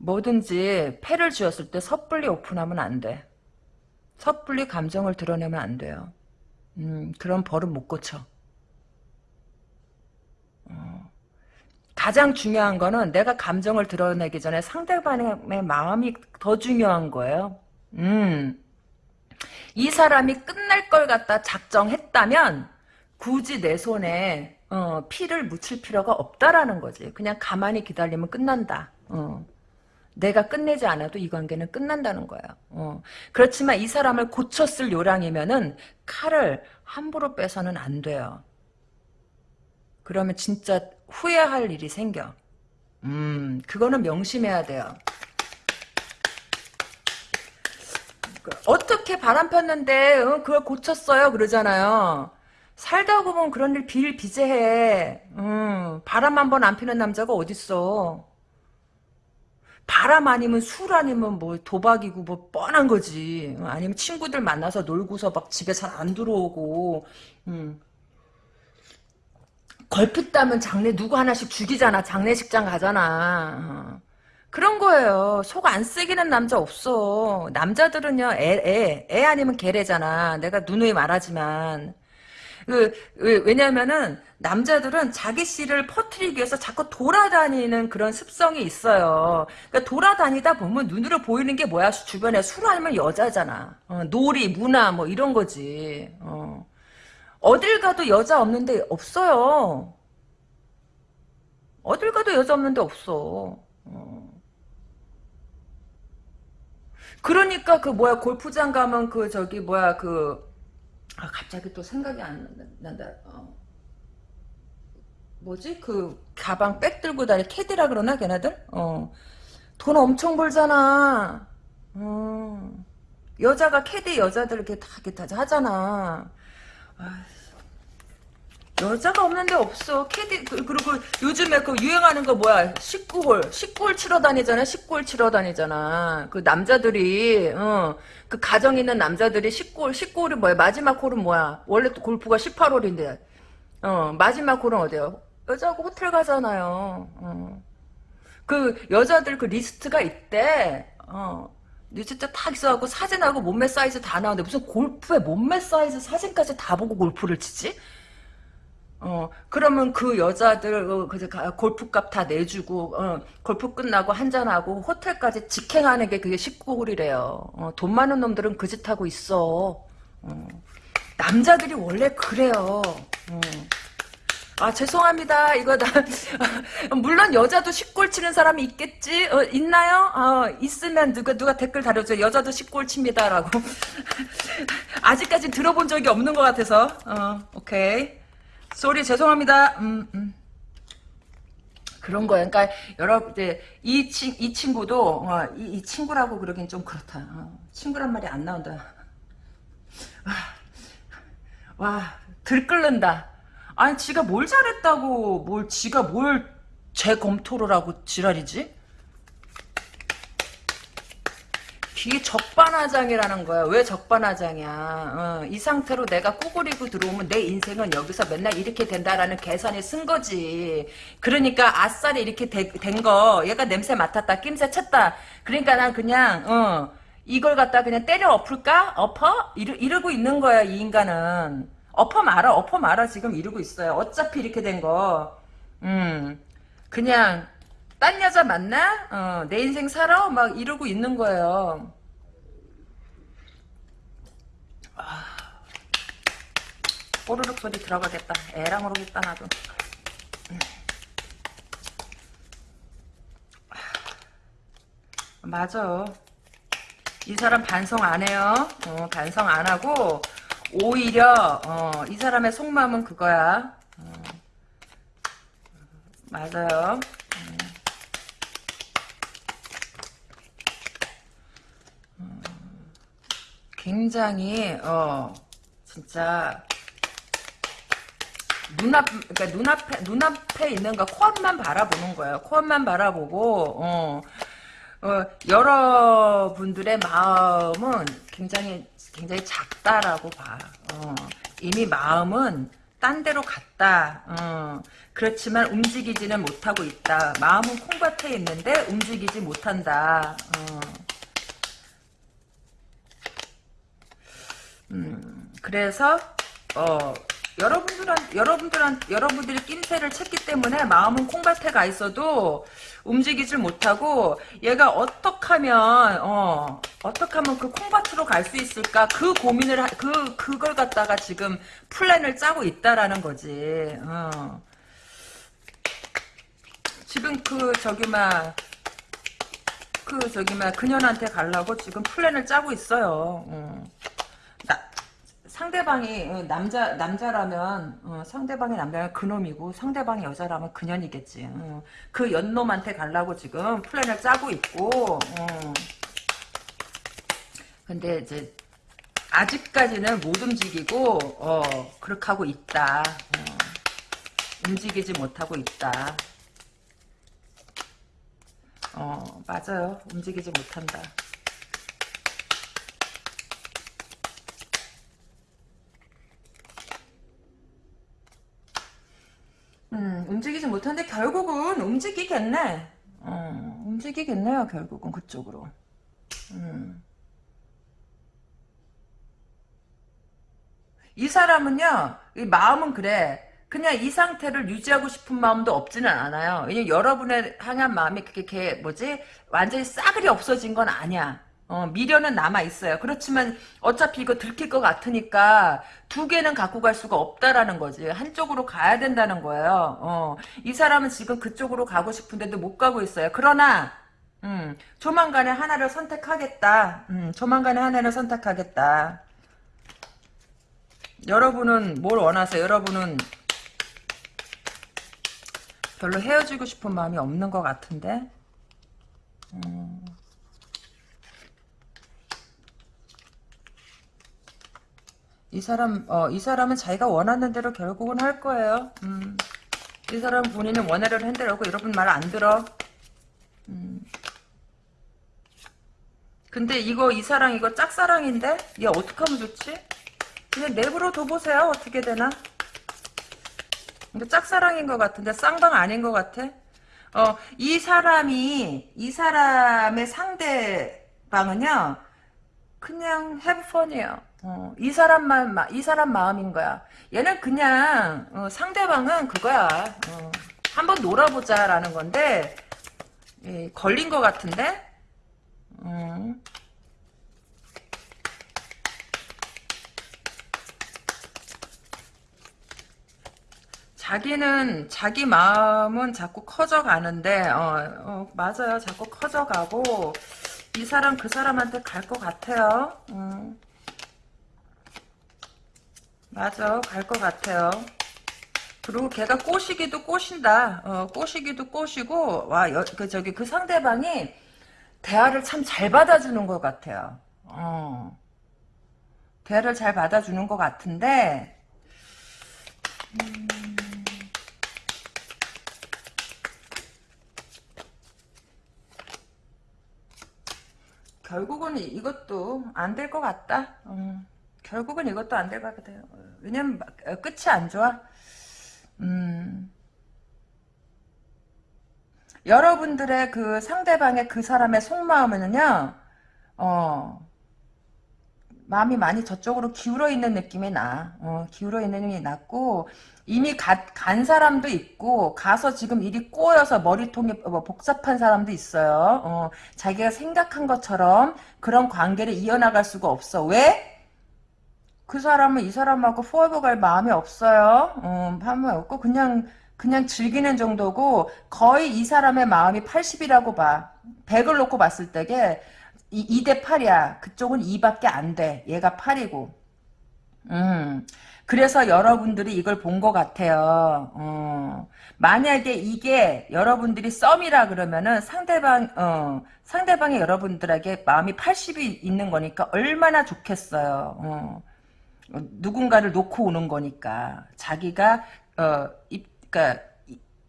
뭐든지 패를 쥐었을 때 섣불리 오픈하면 안 돼. 섣불리 감정을 드러내면 안 돼요. 음, 그런 버릇 못 고쳐. 어. 가장 중요한 거는 내가 감정을 드러내기 전에 상대방의 마음이 더 중요한 거예요. 음. 이 사람이 끝날 걸 갖다 작정했다면 굳이 내 손에 어, 피를 묻힐 필요가 없다라는 거지. 그냥 가만히 기다리면 끝난다. 어. 내가 끝내지 않아도 이 관계는 끝난다는 거예요. 어. 그렇지만 이 사람을 고쳤을 요량이면은 칼을 함부로 빼서는 안 돼요. 그러면 진짜 후회할 일이 생겨. 음, 그거는 명심해야 돼요. 어떻게 바람 폈는데 어, 그걸 고쳤어요 그러잖아요. 살다 보면 그런 일 비일비재해. 음, 바람 한 번 안 피는 남자가 어딨어. 바람 아니면 술 아니면 뭐 도박이고 뭐 뻔한 거지. 아니면 친구들 만나서 놀고서 막 집에 잘 안 들어오고. 음. 걸핏 따면 장례 누구 하나씩 죽이잖아. 장례식장 가잖아. 어. 그런 거예요. 속 안 쓰기는 남자 없어. 남자들은요, 애, 애, 애 아니면 개래잖아. 내가 누누이 말하지만. 그, 왜냐면은, 남자들은 자기 씨를 퍼뜨리기 위해서 자꾸 돌아다니는 그런 습성이 있어요. 그러니까 돌아다니다 보면 눈으로 보이는 게 뭐야? 주변에 술 아니면 여자잖아. 어, 놀이, 문화, 뭐 이런 거지. 어. 어딜 가도 여자 없는데 없어요. 어딜 가도 여자 없는데 없어. 어. 그러니까 그 뭐야 골프장 가면 그 저기 뭐야 그 아, 갑자기 또 생각이 안 난다. 어. 뭐지? 그 가방 백 들고 다니 캐디라 그러나 걔네들? 어. 돈 엄청 벌잖아. 어. 여자가 캐디 여자들 이렇게 다 이렇게 하잖아. 아, 여자가 없는데 없어. 캐디 그, 리고 요즘에 그 유행하는 거 뭐야? 19홀. 19홀 치러 다니잖아. 19홀 치러 다니잖아. 그 남자들이 어, 그 가정 있는 남자들이 19홀 19홀이 뭐야? 마지막 홀은 뭐야? 원래 또 골프가 18홀인데. 어, 마지막 홀은 어디야? 여자하고 호텔 가잖아요. 어. 그 여자들 그 리스트가 있대. 어. 리스트 딱 있어갖고 사진하고 몸매 사이즈 다 나오는데 무슨 골프에 몸매 사이즈 사진까지 다 보고 골프를 치지? 어, 그러면 그 여자들, 어, 그, 골프값 다 내주고, 어, 골프 끝나고 한잔하고, 호텔까지 직행하는 게 그게 19홀이래요. 어, 돈 많은 놈들은 그 짓 하고 있어. 어. 남자들이 원래 그래요. 음. 아 죄송합니다. 이거 나 물론 여자도 식골 치는 사람이 있겠지. 어, 있나요? 어, 있으면 누가 누가 댓글 달아줘. 여자도 식골 칩니다라고. 아직까지 들어본 적이 없는 것 같아서. 어, 오케이. 쏘리 죄송합니다. 음, 음. 그런 거예요. 그러니까 여러분 이제 이, 친, 이 친구도 어, 이, 이, 친구라고 그러긴 좀 그렇다. 어, 친구란 말이 안 나온다. 와, 와 들끓는다. 아니 지가 뭘 잘했다고 뭘 지가 뭘 재검토를 하고 지랄이지? 뒤 적반하장이라는 거야. 왜 적반하장이야? 어, 이 상태로 내가 꾸꾸리고 들어오면 내 인생은 여기서 맨날 이렇게 된다라는 계산이 쓴 거지. 그러니까 아싸리 이렇게 된 거. 얘가 냄새 맡았다. 낌새 쳤다. 그러니까 난 그냥 어, 이걸 갖다 그냥 때려 엎을까? 엎어? 이러, 이러고 있는 거야. 이 인간은. 엎어 말아. 엎어 말아. 지금 이러고 있어요. 어차피 이렇게 된 거. 음. 그냥 딴 여자 만나? 어, 내 인생 살아? 막 이러고 있는 거예요. 아, 뽀르륵 소리 들어가겠다. 애랑 모르겠다 나도. 맞아. 이 사람 반성 안 해요. 어, 반성 안 하고 오히려 어, 이 사람의 속마음은 그거야. 어, 맞아요. 굉장히 어 진짜 눈앞 그러니까 눈앞에 눈앞에 있는 거 코앞만 바라보는 거예요. 코앞만 바라보고 어, 어 여러분들의 마음은 굉장히 굉장히 작다라고 봐. 어, 이미 마음은 딴 데로 갔다. 어, 그렇지만 움직이지는 못하고 있다. 마음은 콩밭에 있는데 움직이지 못한다. 어. 음, 그래서 어 여러분들한 여러분들한 여러분들이 낌새를 챘기 때문에 마음은 콩밭에 가 있어도 움직이질 못하고 얘가 어떻게 하면 어 어떻게 하면 그 콩밭으로 갈 수 있을까 그 고민을 하, 그 그걸 갖다가 지금 플랜을 짜고 있다라는 거지. 어. 지금 그 저기 막 그 저기 막 그년한테 가려고 지금 플랜을 짜고 있어요. 어. 상대방이 어, 남자 남자라면 어, 상대방이 남자면 그놈이고 상대방이 여자라면 그년이겠지. 어, 그 연놈한테 가려고 지금 플랜을 짜고 있고. 어. 근데 이제 아직까지는 못 움직이고 어, 그렇게 하고 있다. 어. 움직이지 못하고 있다. 어 맞아요. 움직이지 못한다. 음, 움직이지 못하는데 결국은 움직이겠네. 어, 움직이겠네요, 결국은 그쪽으로. 음. 이 사람은요, 이 마음은 그래. 그냥 이 상태를 유지하고 싶은 마음도 없지는 않아요. 왜냐면 여러분의 향한 마음이 그렇게 뭐지 완전히 싸그리 없어진 건 아니야. 어, 미련은 남아 있어요. 그렇지만 어차피 이거 들킬 것 같으니까 두 개는 갖고 갈 수가 없다라는 거지. 한쪽으로 가야 된다는 거예요. 어, 이 사람은 지금 그쪽으로 가고 싶은데도 못 가고 있어요. 그러나 음, 조만간에 하나를 선택하겠다. 음, 조만간에 하나를 선택하겠다. 여러분은 뭘 원하세요? 여러분은 별로 헤어지고 싶은 마음이 없는 것 같은데 음. 이 사람, 어, 이 사람은 자기가 원하는 대로 결국은 할 거예요. 음. 이 사람 본인은 원하려는 핸들하고 여러분 말 안 들어. 음. 근데 이거, 이 사랑, 이거 짝사랑인데? 얘 어떡하면 좋지? 그냥 내부로 둬보세요. 어떻게 되나? 근데 짝사랑인 것 같은데, 쌍방 아닌 것 같아? 어, 이 사람이, 이 사람의 상대방은요, 그냥 해브펀이에요. 어, 이 사람만 이 사람 마음인 거야. 얘는 그냥 어, 상대방은 그거야. 어, 한번 놀아보자라는 건데 예, 걸린 것 같은데. 음. 자기는 자기 마음은 자꾸 커져가는데 어, 어, 맞아요 자꾸 커져가고 이 사람 그 사람한테 갈 것 같아요 음. 맞아 갈 것 같아요 그리고 걔가 꼬시기도 꼬신다 어, 꼬시기도 꼬시고 와그 저기 그 상대방이 대화를 참 잘 받아주는 것 같아요 어. 대화를 잘 받아주는 것 같은데 음. 결국은 이것도 안 될 것 같다. 음, 결국은 이것도 안 될 것 같아요. 왜냐면 어, 끝이 안 좋아. 음, 여러분들의 그 상대방의 그 사람의 속마음은요, 어, 마음이 많이 저쪽으로 기울어 있는 느낌이 나. 어, 기울어 있는 느낌이 났고, 이미 가, 간 사람도 있고 가서 지금 일이 꼬여서 머리통이 뭐 복잡한 사람도 있어요. 어, 자기가 생각한 것처럼 그런 관계를 이어나갈 수가 없어. 왜? 그 사람은 이 사람하고 포에버 갈 마음이 없어요. 어, 마음이 없고 그냥 그냥 즐기는 정도고 거의 이 사람의 마음이 80이라고 봐. 100을 놓고 봤을 때게 2 대 8이야. 그쪽은 2밖에 안 돼. 얘가 8이고. 음. 그래서 여러분들이 이걸 본 것 같아요. 어, 만약에 이게 여러분들이 썸이라 그러면은 상대방, 어, 상대방이 여러분들에게 마음이 80이 있는 거니까 얼마나 좋겠어요. 어, 누군가를 놓고 오는 거니까. 자기가, 어, 입, 그니까,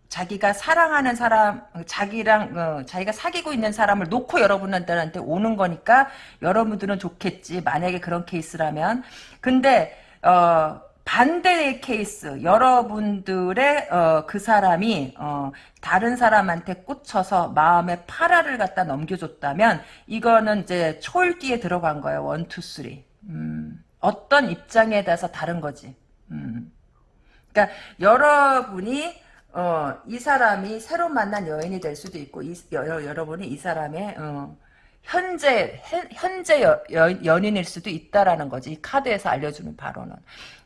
자기가 사랑하는 사람, 자기랑, 어, 자기가 사귀고 있는 사람을 놓고 여러분들한테 오는 거니까 여러분들은 좋겠지. 만약에 그런 케이스라면. 근데, 어, 반대의 케이스 여러분들의 어, 그 사람이 어, 다른 사람한테 꽂혀서 마음의 8할을 갖다 넘겨줬다면 이거는 이제 초읽기에 들어간 거예요. one, two, three. 음, 어떤 입장에 대해서 다른 거지. 음. 그러니까 여러분이 어, 이 사람이 새로 만난 여인이 될 수도 있고 이, 여, 여러분이 이 사람의 어, 현재 현재 여, 여, 연인일 수도 있다라는 거지. 이 카드에서 알려주는 바로는.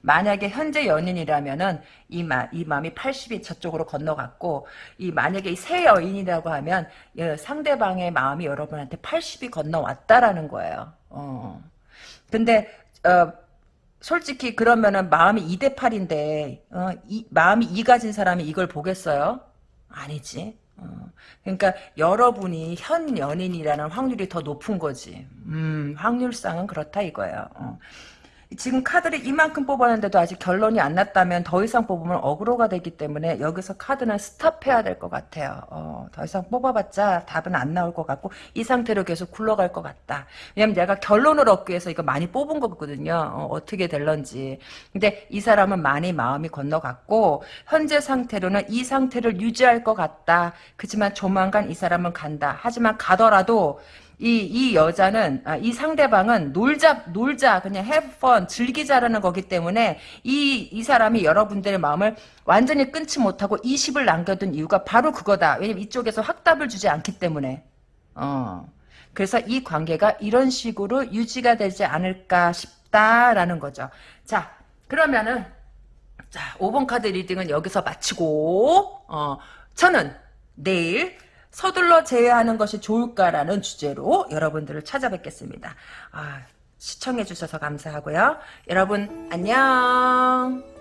만약에 현재 연인이라면은 이, 마, 이 마음이 80이 저쪽으로 건너갔고 이 만약에 새 여인이라고 하면 예, 상대방의 마음이 여러분한테 80이 건너왔다라는 거예요. 어. 근데 어, 솔직히 그러면은 마음이 2대 8인데 어, 이, 마음이 2 가진 사람이 이걸 보겠어요? 아니지. 어, 그러니까 여러분이 현 연인이라는 확률이 더 높은 거지. 음, 확률상은 그렇다 이거예요. 어. 지금 카드를 이만큼 뽑았는데도 아직 결론이 안 났다면 더 이상 뽑으면 어그로가 되기 때문에 여기서 카드는 스탑해야 될 것 같아요. 어, 더 이상 뽑아봤자 답은 안 나올 것 같고 이 상태로 계속 굴러갈 것 같다. 왜냐면 내가 결론을 얻기 위해서 이거 많이 뽑은 거거든요. 어, 떻게 될런지. 근데 이 사람은 많이 마음이 건너갔고 현재 상태로는 이 상태를 유지할 것 같다. 그지만 조만간 이 사람은 간다. 하지만 가더라도 이, 이 여자는, 아, 이 상대방은 놀자, 놀자, 그냥 have fun, 즐기자라는 거기 때문에 이, 이 사람이 여러분들의 마음을 완전히 끊지 못하고 20을 남겨둔 이유가 바로 그거다. 왜냐면 이쪽에서 확답을 주지 않기 때문에. 어. 그래서 이 관계가 이런 식으로 유지가 되지 않을까 싶다라는 거죠. 자, 그러면은, 자, 5번 카드 reading은 여기서 마치고, 어, 저는 내일 서둘러 제외하는 것이 좋을까라는 주제로 여러분들을 찾아뵙겠습니다. 아, 시청해주셔서 감사하고요. 여러분 안녕.